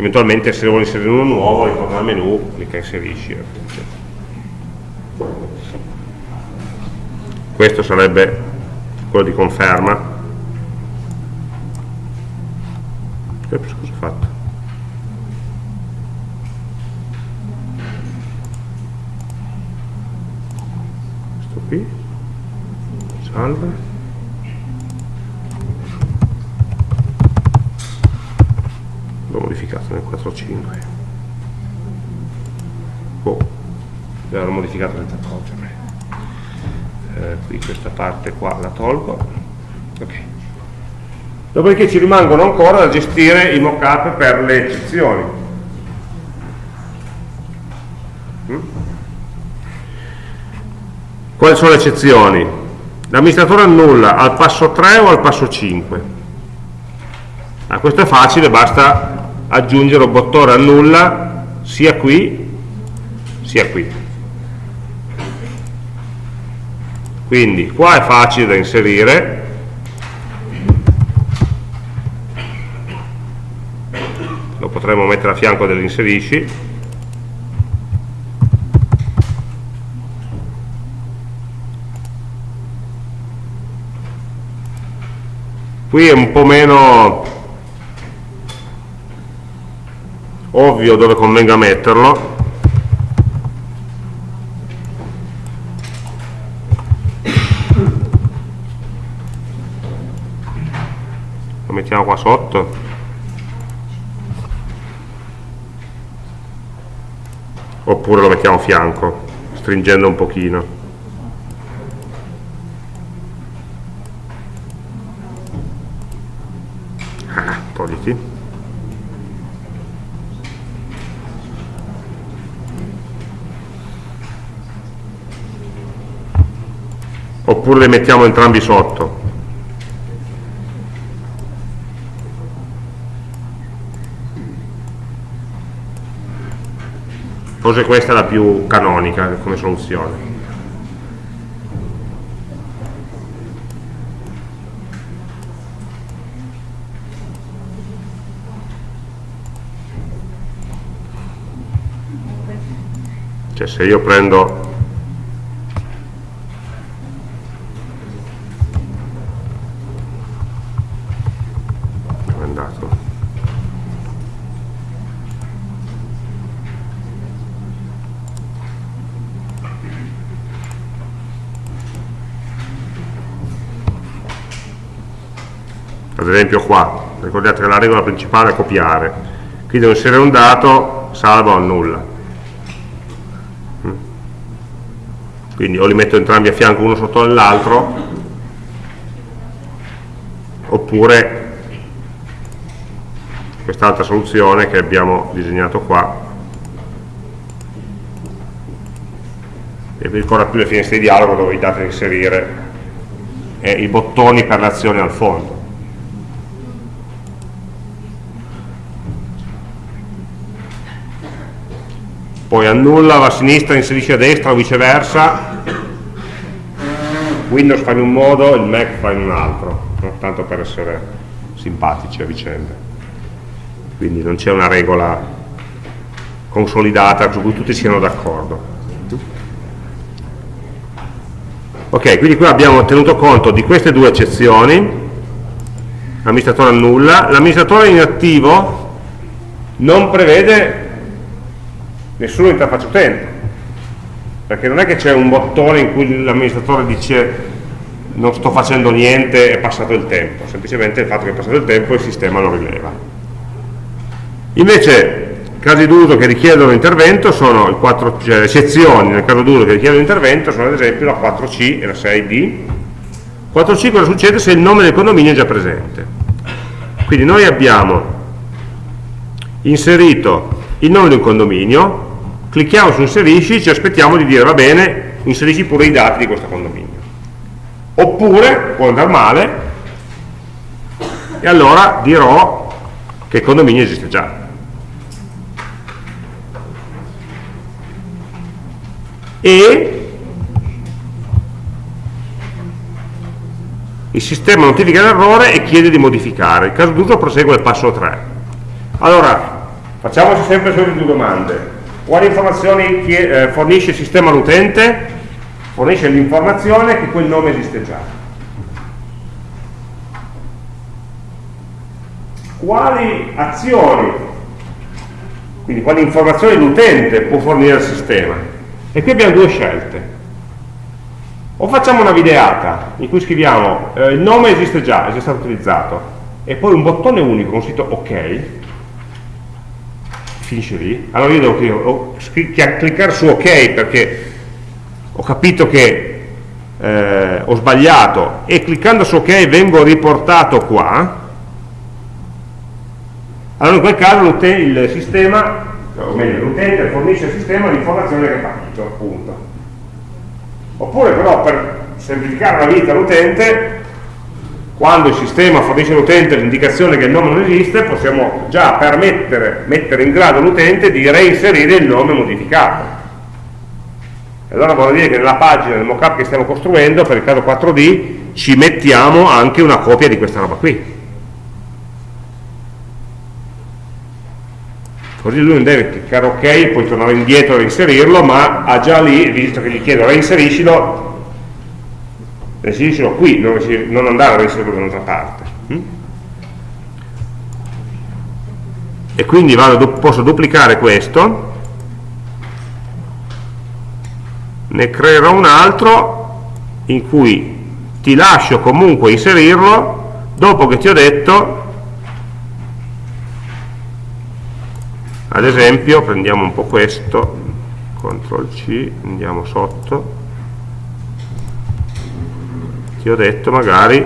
eventualmente se vuole inserire uno nuovo ritorna al menu, clicca inserisci questo sarebbe quello di conferma. Ops, cosa ho fatto? questo qui. Salva l'ho modificato nel 4.5 oh, l'ho modificato senza accorgermi. Eh, qui questa parte qua la tolgo. Ok. Dopodiché ci rimangono ancora da gestire i mockup per le eccezioni. Mm? quali sono le eccezioni? l'amministratore annulla al passo 3 o al passo 5 Ah, questo è facile, basta aggiungere un bottone annulla sia qui sia qui. Quindi qua è facile da inserire. Lo potremmo mettere a fianco dell'inserisci qui è un po' meno ovvio dove convenga metterlo. Lo mettiamo qua sotto. Oppure lo mettiamo a fianco stringendo un pochino oppure le mettiamo entrambi sotto. Forse questa è la più canonica come soluzione. Cioè se io prendo esempio qua ricordate che la regola principale è copiare. Qui devo inserire un dato salvo o annulla mm. quindi o li metto entrambi a fianco uno sotto l'altro oppure quest'altra soluzione che abbiamo disegnato qua. E vi ricorda più le finestre di dialogo dove i dati da inserire e i bottoni per l'azione al fondo annulla, va a sinistra, inserisce a destra o viceversa. Windows fa in un modo, il Mac fa in un altro no? tanto per essere simpatici a vicenda. Quindi non c'è una regola consolidata su cui tutti siano d'accordo. Ok, quindi qui abbiamo tenuto conto di queste due eccezioni. L'amministratore annulla. L'amministratore inattivo non prevede nessuno interfaccia utente. Perché non è che c'è un bottone in cui l'amministratore dice non sto facendo niente, è passato il tempo semplicemente il fatto che è passato il tempo il sistema lo rileva. Invece casi d'uso che richiedono intervento sono il 4, cioè le eccezioni nel caso d'uso che richiedono intervento sono ad esempio la 4C e la 6D 4C cosa succede se il nome del condominio è già presente? Quindi noi abbiamo inserito il nome di un condominio clicchiamo su inserisci, ci aspettiamo di dire va bene, inserisci pure i dati di questo condominio. Oppure, può andare male, e allora dirò che il condominio esiste già. E il sistema notifica l'errore e chiede di modificare. Il caso d'uso prosegue al passo 3. Allora, facciamoci sempre solo due domande quali informazioni eh, fornisce il sistema all'utente? Fornisce l'informazione che quel nome esiste già. Quali azioni, quindi quali informazioni l'utente può fornire al sistema? E qui abbiamo due scelte. O facciamo una videata in cui scriviamo eh, il nome esiste già, è già stato utilizzato, e poi un bottone unico con sito ok, finisce lì, allora io devo cliccare su ok perché ho capito che eh, ho sbagliato. E cliccando su ok vengo riportato qua, allora in quel caso il sistema, o meglio l'utente fornisce al sistema l'informazione che ha capito, appunto. Oppure però per semplificare la vita all'utente quando il sistema fornisce all'utente l'indicazione che il nome non esiste, possiamo già permettere, mettere in grado l'utente di reinserire il nome modificato. E allora vuol dire che nella pagina del mockup che stiamo costruendo, per il caso 4D, ci mettiamo anche una copia di questa roba qui. Così lui non deve cliccare ok, poi tornare indietro e reinserirlo, ma ha già lì, visto che gli chiedo reinseriscilo, reinseriscilo qui, non, non andare a reinserirlo da un'altra parte. Mm? E quindi vado, posso duplicare questo, ne creerò un altro in cui ti lascio comunque inserirlo dopo che ti ho detto ad esempio prendiamo un po' questo CTRL C andiamo sotto ti ho detto magari.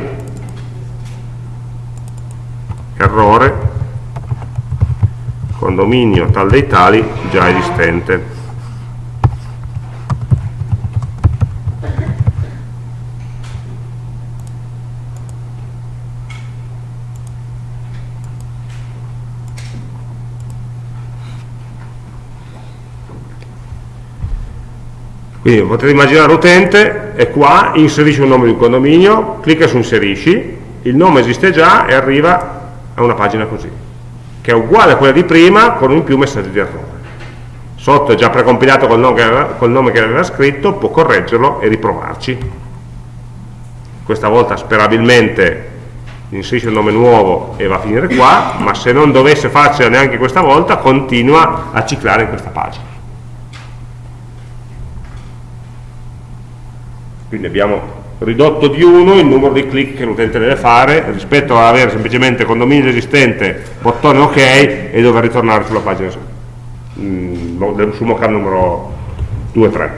Errore. Condominio tal dei tali già esistente quindi potete immaginare l'utente è qua, inserisce un nome di un condominio, clicca su inserisci, il nome esiste già e arriva a una pagina così, che è uguale a quella di prima con un più messaggio di errore. Sotto è già precompilato col nome, aveva, col nome che aveva scritto, può correggerlo e riprovarci. Questa volta sperabilmente inserisce un nome nuovo e va a finire qua, ma se non dovesse farcela neanche questa volta, continua a ciclare in questa pagina. Quindi abbiamo ridotto di 1 il numero di clic che l'utente deve fare rispetto ad avere semplicemente condominio esistente, bottone ok e dover ritornare sulla pagina mm, sul mockup numero 2-3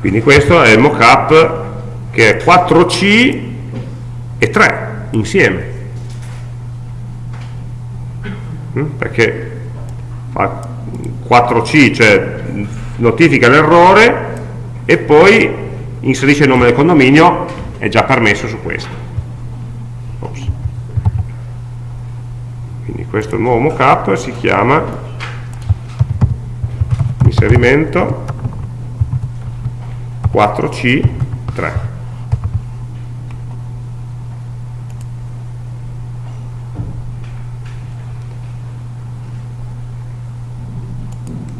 quindi questo è il mockup che è 4C e 3 insieme? Perché fa 4C, cioè notifica l'errore e poi inserisce il nome del condominio, è già permesso su questo. Ops. Quindi questo nuovo mockup si chiama inserimento 4C3.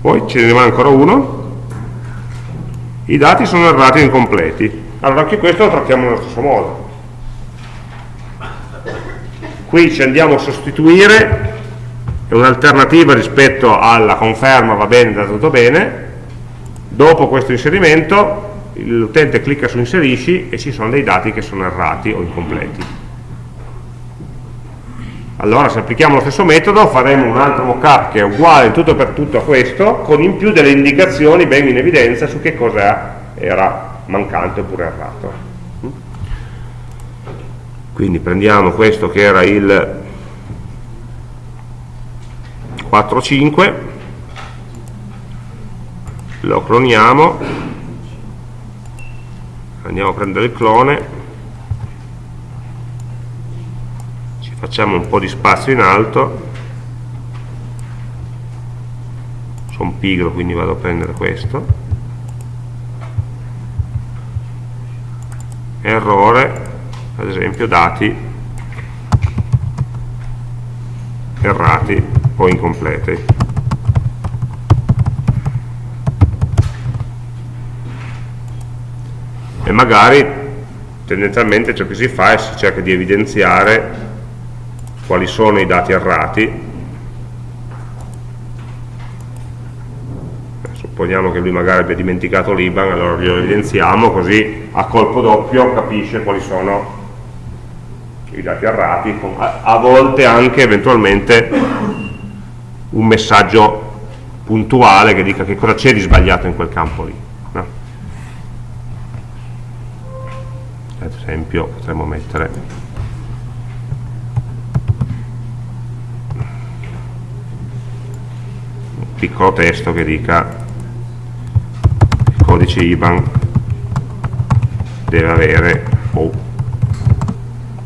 Poi ce ne rimane ancora uno. I dati sono errati e incompleti. Allora anche questo lo trattiamo nello stesso modo. Qui ci andiamo a sostituire. È un'alternativa rispetto alla conferma va bene, da tutto bene. Dopo questo inserimento l'utente clicca su inserisci e ci sono dei dati che sono errati o incompleti allora se applichiamo lo stesso metodo faremo un altro mockup che è uguale tutto per tutto a questo, con in più delle indicazioni ben in evidenza su che cosa era mancante oppure errato. Quindi prendiamo questo che era il 4.5, lo cloniamo, andiamo a prendere il clone facciamo un po' di spazio in alto. Sono pigro quindi vado a prendere questo. Errore ad esempio dati errati o incompleti. E magari tendenzialmente ciò che si fa è si cerca di evidenziare quali sono i dati errati eh, supponiamo che lui magari abbia dimenticato l'IBAN allora glielo evidenziamo così a colpo doppio capisce quali sono i dati errati a volte anche eventualmente un messaggio puntuale che dica che cosa c'è di sbagliato in quel campo lì no? ad esempio potremmo mettere piccolo testo che dica il codice IBAN deve avere oh,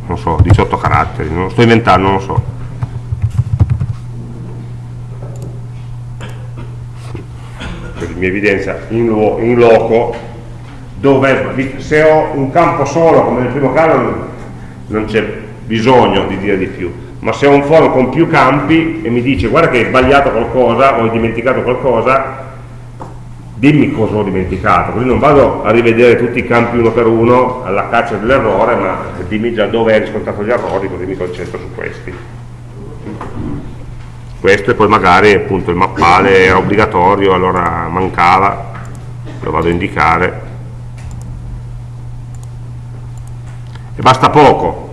non so, 18 caratteri, non lo sto inventando, non lo so. Quindi mi evidenzia in, lo, in loco dove se ho un campo solo come nel primo caso non c'è bisogno di dire di più ma se ho un forum con più campi e mi dice guarda che hai sbagliato qualcosa o hai dimenticato qualcosa dimmi cosa ho dimenticato così non vado a rivedere tutti i campi uno per uno alla caccia dell'errore ma dimmi già dove hai riscontrato gli errori così mi concentro su questi. Questo e poi magari appunto il mappale era obbligatorio allora mancava lo vado a indicare. E basta poco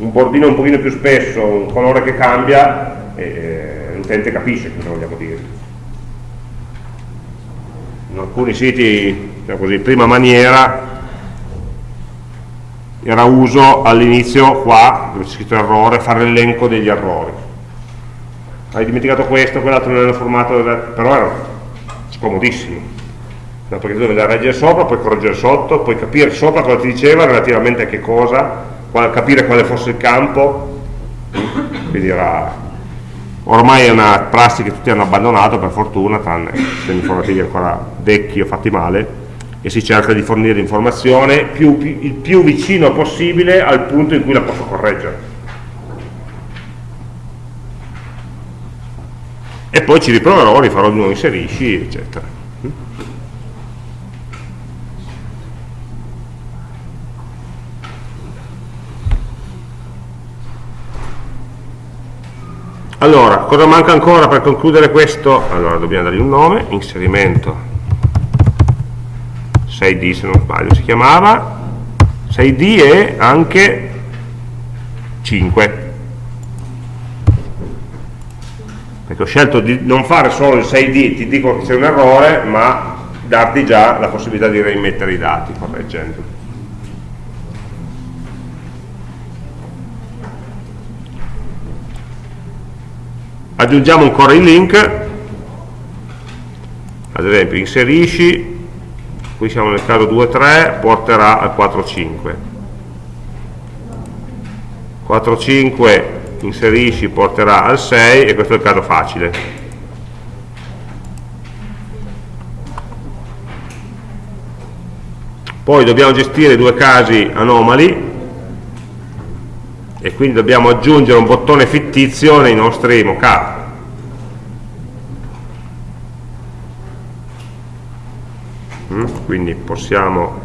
un bordino un pochino più spesso, un colore che cambia, eh, l'utente capisce cosa vogliamo dire. In alcuni siti, diciamo così, prima maniera, era uso all'inizio qua, dove c'è scritto errore, fare l'elenco degli errori. Hai dimenticato questo, quell'altro non era formato, però era scomodissimo. No, perché tu a leggere sopra, poi correggere sotto, poi capire sopra cosa ti diceva relativamente a che cosa, capire quale fosse il campo quindi era, ormai è una prassi che tutti hanno abbandonato per fortuna, tranne sistemi informativi ancora vecchi o fatti male, e si cerca di fornire l'informazione più, più, il più vicino possibile al punto in cui la posso correggere. E poi ci riproverò, rifarò di nuovo inserisci, eccetera. Allora, cosa manca ancora per concludere questo? Allora, dobbiamo dargli un nome, inserimento 6D se non sbaglio si chiamava, 6D e anche 5. Perché ho scelto di non fare solo il 6D, ti dico che c'è un errore, ma darti già la possibilità di rimettere i dati correggendo. Aggiungiamo ancora il link. Ad esempio inserisci qui siamo nel caso 2.3 porterà al 4.5 4.5 inserisci porterà al 6 e questo è il caso facile. Poi dobbiamo gestire due casi anomali e quindi dobbiamo aggiungere un bottone fittizio nei nostri mockup mm? Quindi possiamo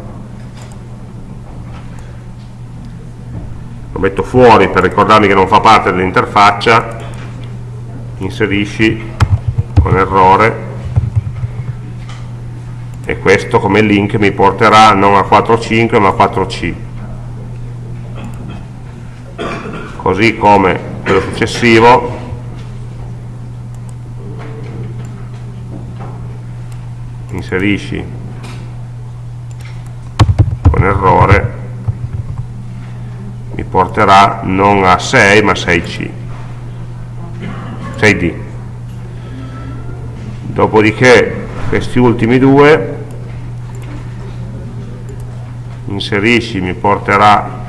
lo metto fuori per ricordarmi che non fa parte dell'interfaccia inserisci con errore e questo come link mi porterà non a 4.5 ma a 4C così come quello successivo inserisci con errore mi porterà non a 6 ma a 6C 6D dopodiché questi ultimi due inserisci mi porterà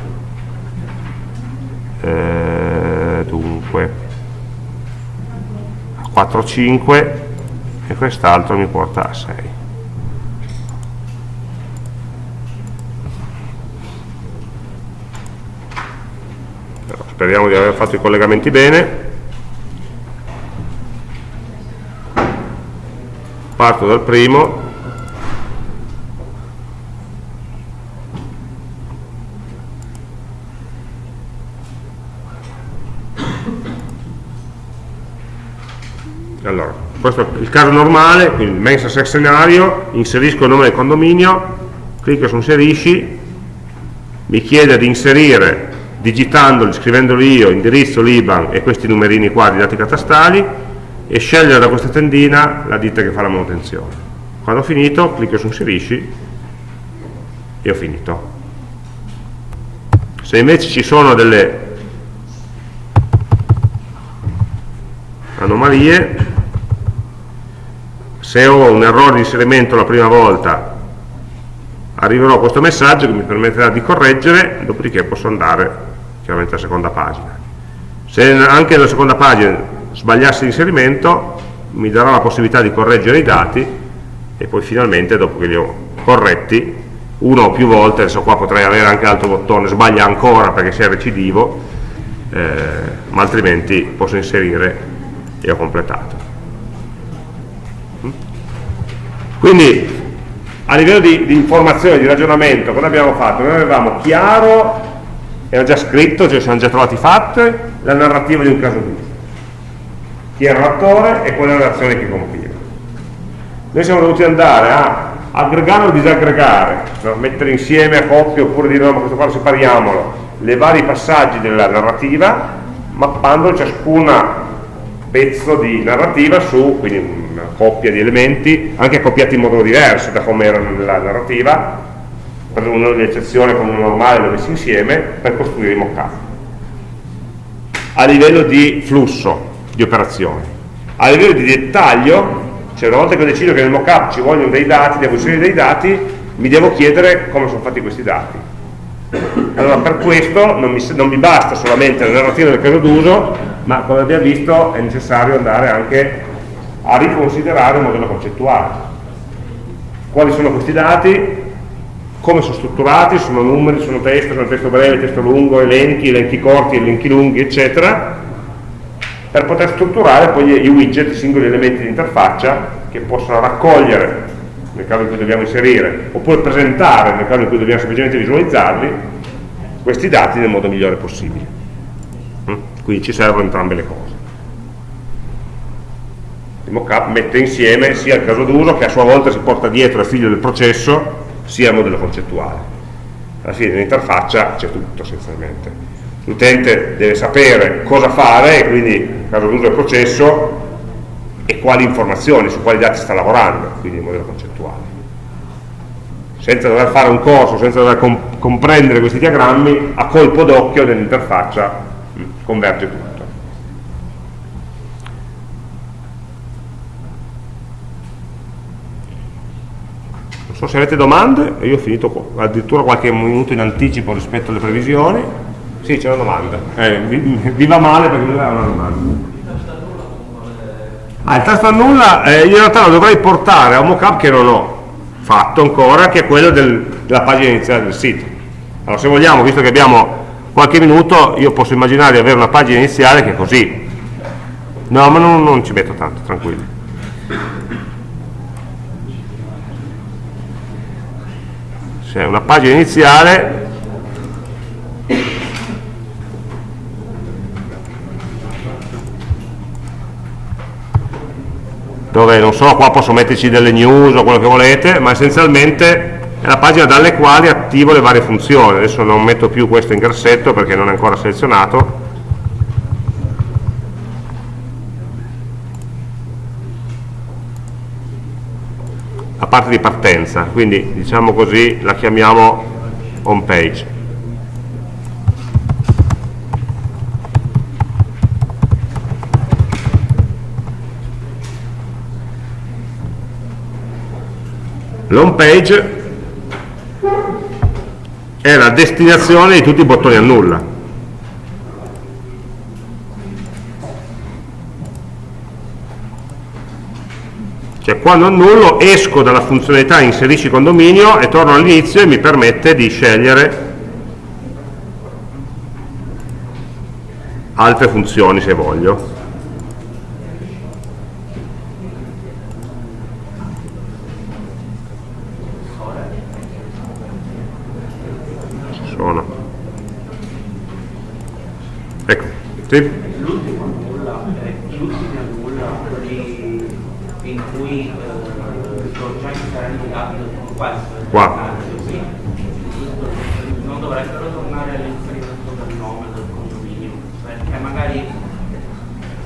eh, dunque a 4 5 e quest'altro mi porta a 6 Però speriamo di aver fatto i collegamenti bene. Parto dal primo. Allora, questo è il caso normale, quindi mensa scenario, inserisco il nome del condominio, clicco su inserisci, mi chiede di inserire digitandoli, scrivendoli io, indirizzo, l'IBAN e questi numerini qua di dati catastali e scegliere da questa tendina la ditta che fa la manutenzione. Quando ho finito, clicco su inserisci e ho finito. Se invece ci sono delle anomalie se ho un errore di inserimento la prima volta arriverò a questo messaggio che mi permetterà di correggere dopodiché posso andare chiaramente alla seconda pagina. Se anche nella seconda pagina sbagliassi l'inserimento mi darà la possibilità di correggere i dati e poi finalmente dopo che li ho corretti uno o più volte, adesso qua potrei avere anche l'altro bottone, sbaglia ancora perché sia recidivo eh, ma altrimenti posso inserire e ho completato. Quindi a livello di, di informazione, di ragionamento, cosa abbiamo fatto? Noi avevamo chiaro, era già scritto, cioè siamo già trovati fatte, la narrativa di un caso giusto. Chi era l'attore e qual era l'azione che compiva. Noi siamo dovuti andare a aggregare o disaggregare, no? mettere insieme a coppie oppure dire no, ma questo qua separiamolo, le vari passaggi della narrativa, mappando ciascuna pezzo di narrativa su quindi una coppia di elementi, anche accoppiati in modo diverso da come erano nella narrativa, per una eccezione con uno normale lo messi insieme, per costruire i mock-up. A livello di flusso di operazioni. A livello di dettaglio, cioè una volta che ho deciso che nel mock-up ci vogliono dei dati, devo inserire dei dati, mi devo chiedere come sono fatti questi dati. Allora per questo non mi, non mi basta solamente la narrativa del caso d'uso, ma come abbiamo visto è necessario andare anche a riconsiderare un modello concettuale. Quali sono questi dati? Come sono strutturati? Sono numeri, sono testo, sono testo breve, testo lungo, elenchi, elenchi corti, elenchi lunghi, eccetera, per poter strutturare poi i widget, i singoli elementi di interfaccia che possono raccogliere nel caso in cui dobbiamo inserire, oppure presentare nel caso in cui dobbiamo semplicemente visualizzarli, questi dati nel modo migliore possibile. Mm? Quindi ci servono entrambe le cose. Il mockup mette insieme sia il caso d'uso che a sua volta si porta dietro il figlio del processo, sia il modello concettuale. Alla fine nell'interfaccia c'è tutto essenzialmente. L'utente deve sapere cosa fare, e quindi caso d'uso del processo, e quali informazioni, su quali dati sta lavorando, quindi il modello concettuale. Senza dover fare un corso, senza dover comp comprendere questi diagrammi, a colpo d'occhio nell'interfaccia converge tutto. Non so se avete domande, io ho finito addirittura qualche minuto in anticipo rispetto alle previsioni. Sì, c'è una domanda. Eh, vi, vi va male perché lui ha una domanda. Ah, il tasto annulla eh, in realtà lo dovrei portare a un mockup che non ho fatto ancora, che è quello del, della pagina iniziale del sito. Allora se vogliamo, visto che abbiamo qualche minuto, io posso immaginare di avere una pagina iniziale che è così. No, ma non, non ci metto tanto, tranquilli. Se è una pagina iniziale dove non so, qua posso metterci delle news o quello che volete, ma essenzialmente è la pagina dalle quali attivo le varie funzioni. Adesso non metto più questo in grassetto perché non è ancora selezionato. La parte di partenza, quindi diciamo così la chiamiamo home page. L'home page è la destinazione di tutti i bottoni a nulla. Cioè quando annullo esco dalla funzionalità inserisci condominio e torno all'inizio e mi permette di scegliere altre funzioni se voglio. Sì. Qua. Non dovrebbero tornare all'inserimento del nome del condominio, perché magari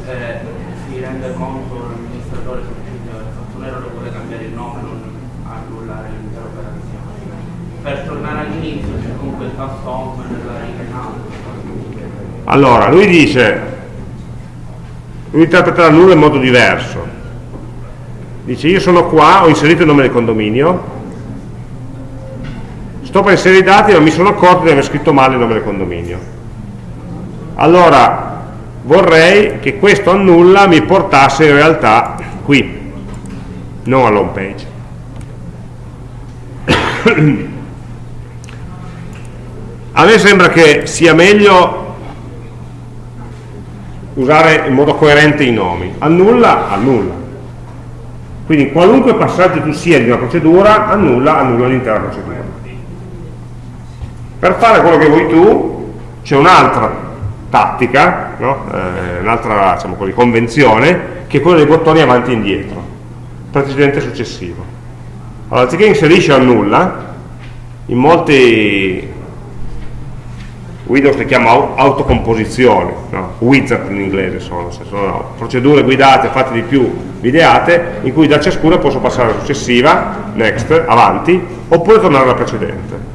eh, si rende conto l'amministratore che ha fatto un errore vuole cambiare il nome, non annullare l'intera operazione. Per tornare all'inizio c'è comunque il tasto home nella riga in alto allora, lui dice, lui interpreta la nulla in modo diverso. Dice, io sono qua, ho inserito il nome del condominio, sto per inserire i dati ma mi sono accorto di aver scritto male il nome del condominio. Allora, vorrei che questo annulla mi portasse in realtà qui, non all'home page. A me sembra che sia meglio usare in modo coerente i nomi. Annulla, annulla. Quindi qualunque passaggio tu sia di una procedura, annulla, annulla l'intera procedura. Per fare quello che vuoi tu, c'è un'altra tattica, no? eh, un'altra diciamo convenzione, che è quella dei bottoni avanti e indietro, precedente successivo. Allora, anziché inserisci annulla, in molti Windows le chiama autocomposizione, no? wizard in inglese sono, sono procedure guidate, fatte di più, ideate, in cui da ciascuna posso passare alla successiva, next, avanti, oppure tornare alla precedente.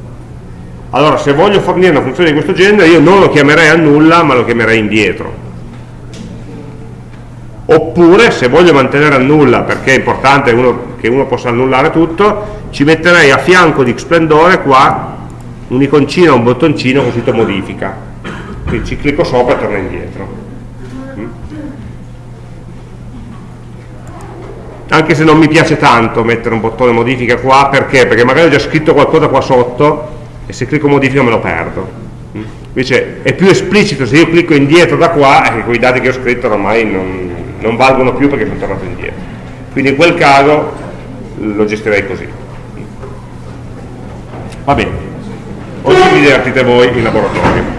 Allora, se voglio fornire una funzione di questo genere, io non lo chiamerei a nulla, ma lo chiamerei indietro. Oppure, se voglio mantenere a nulla, perché è importante uno, che uno possa annullare tutto, ci metterei a fianco di Xplendore qua un'iconcina, un bottoncino scritto modifica quindi ci clicco sopra e torna indietro mm? anche se non mi piace tanto mettere un bottone modifica qua perché? perché magari ho già scritto qualcosa qua sotto e se clicco modifica me lo perdo. Mm? invece è più esplicito se io clicco indietro da qua e quei dati che ho scritto ormai non, non valgono più perché sono tornato indietro. Quindi in quel caso lo gestirei così. Va bene. Oggi vi divertite voi in laboratorio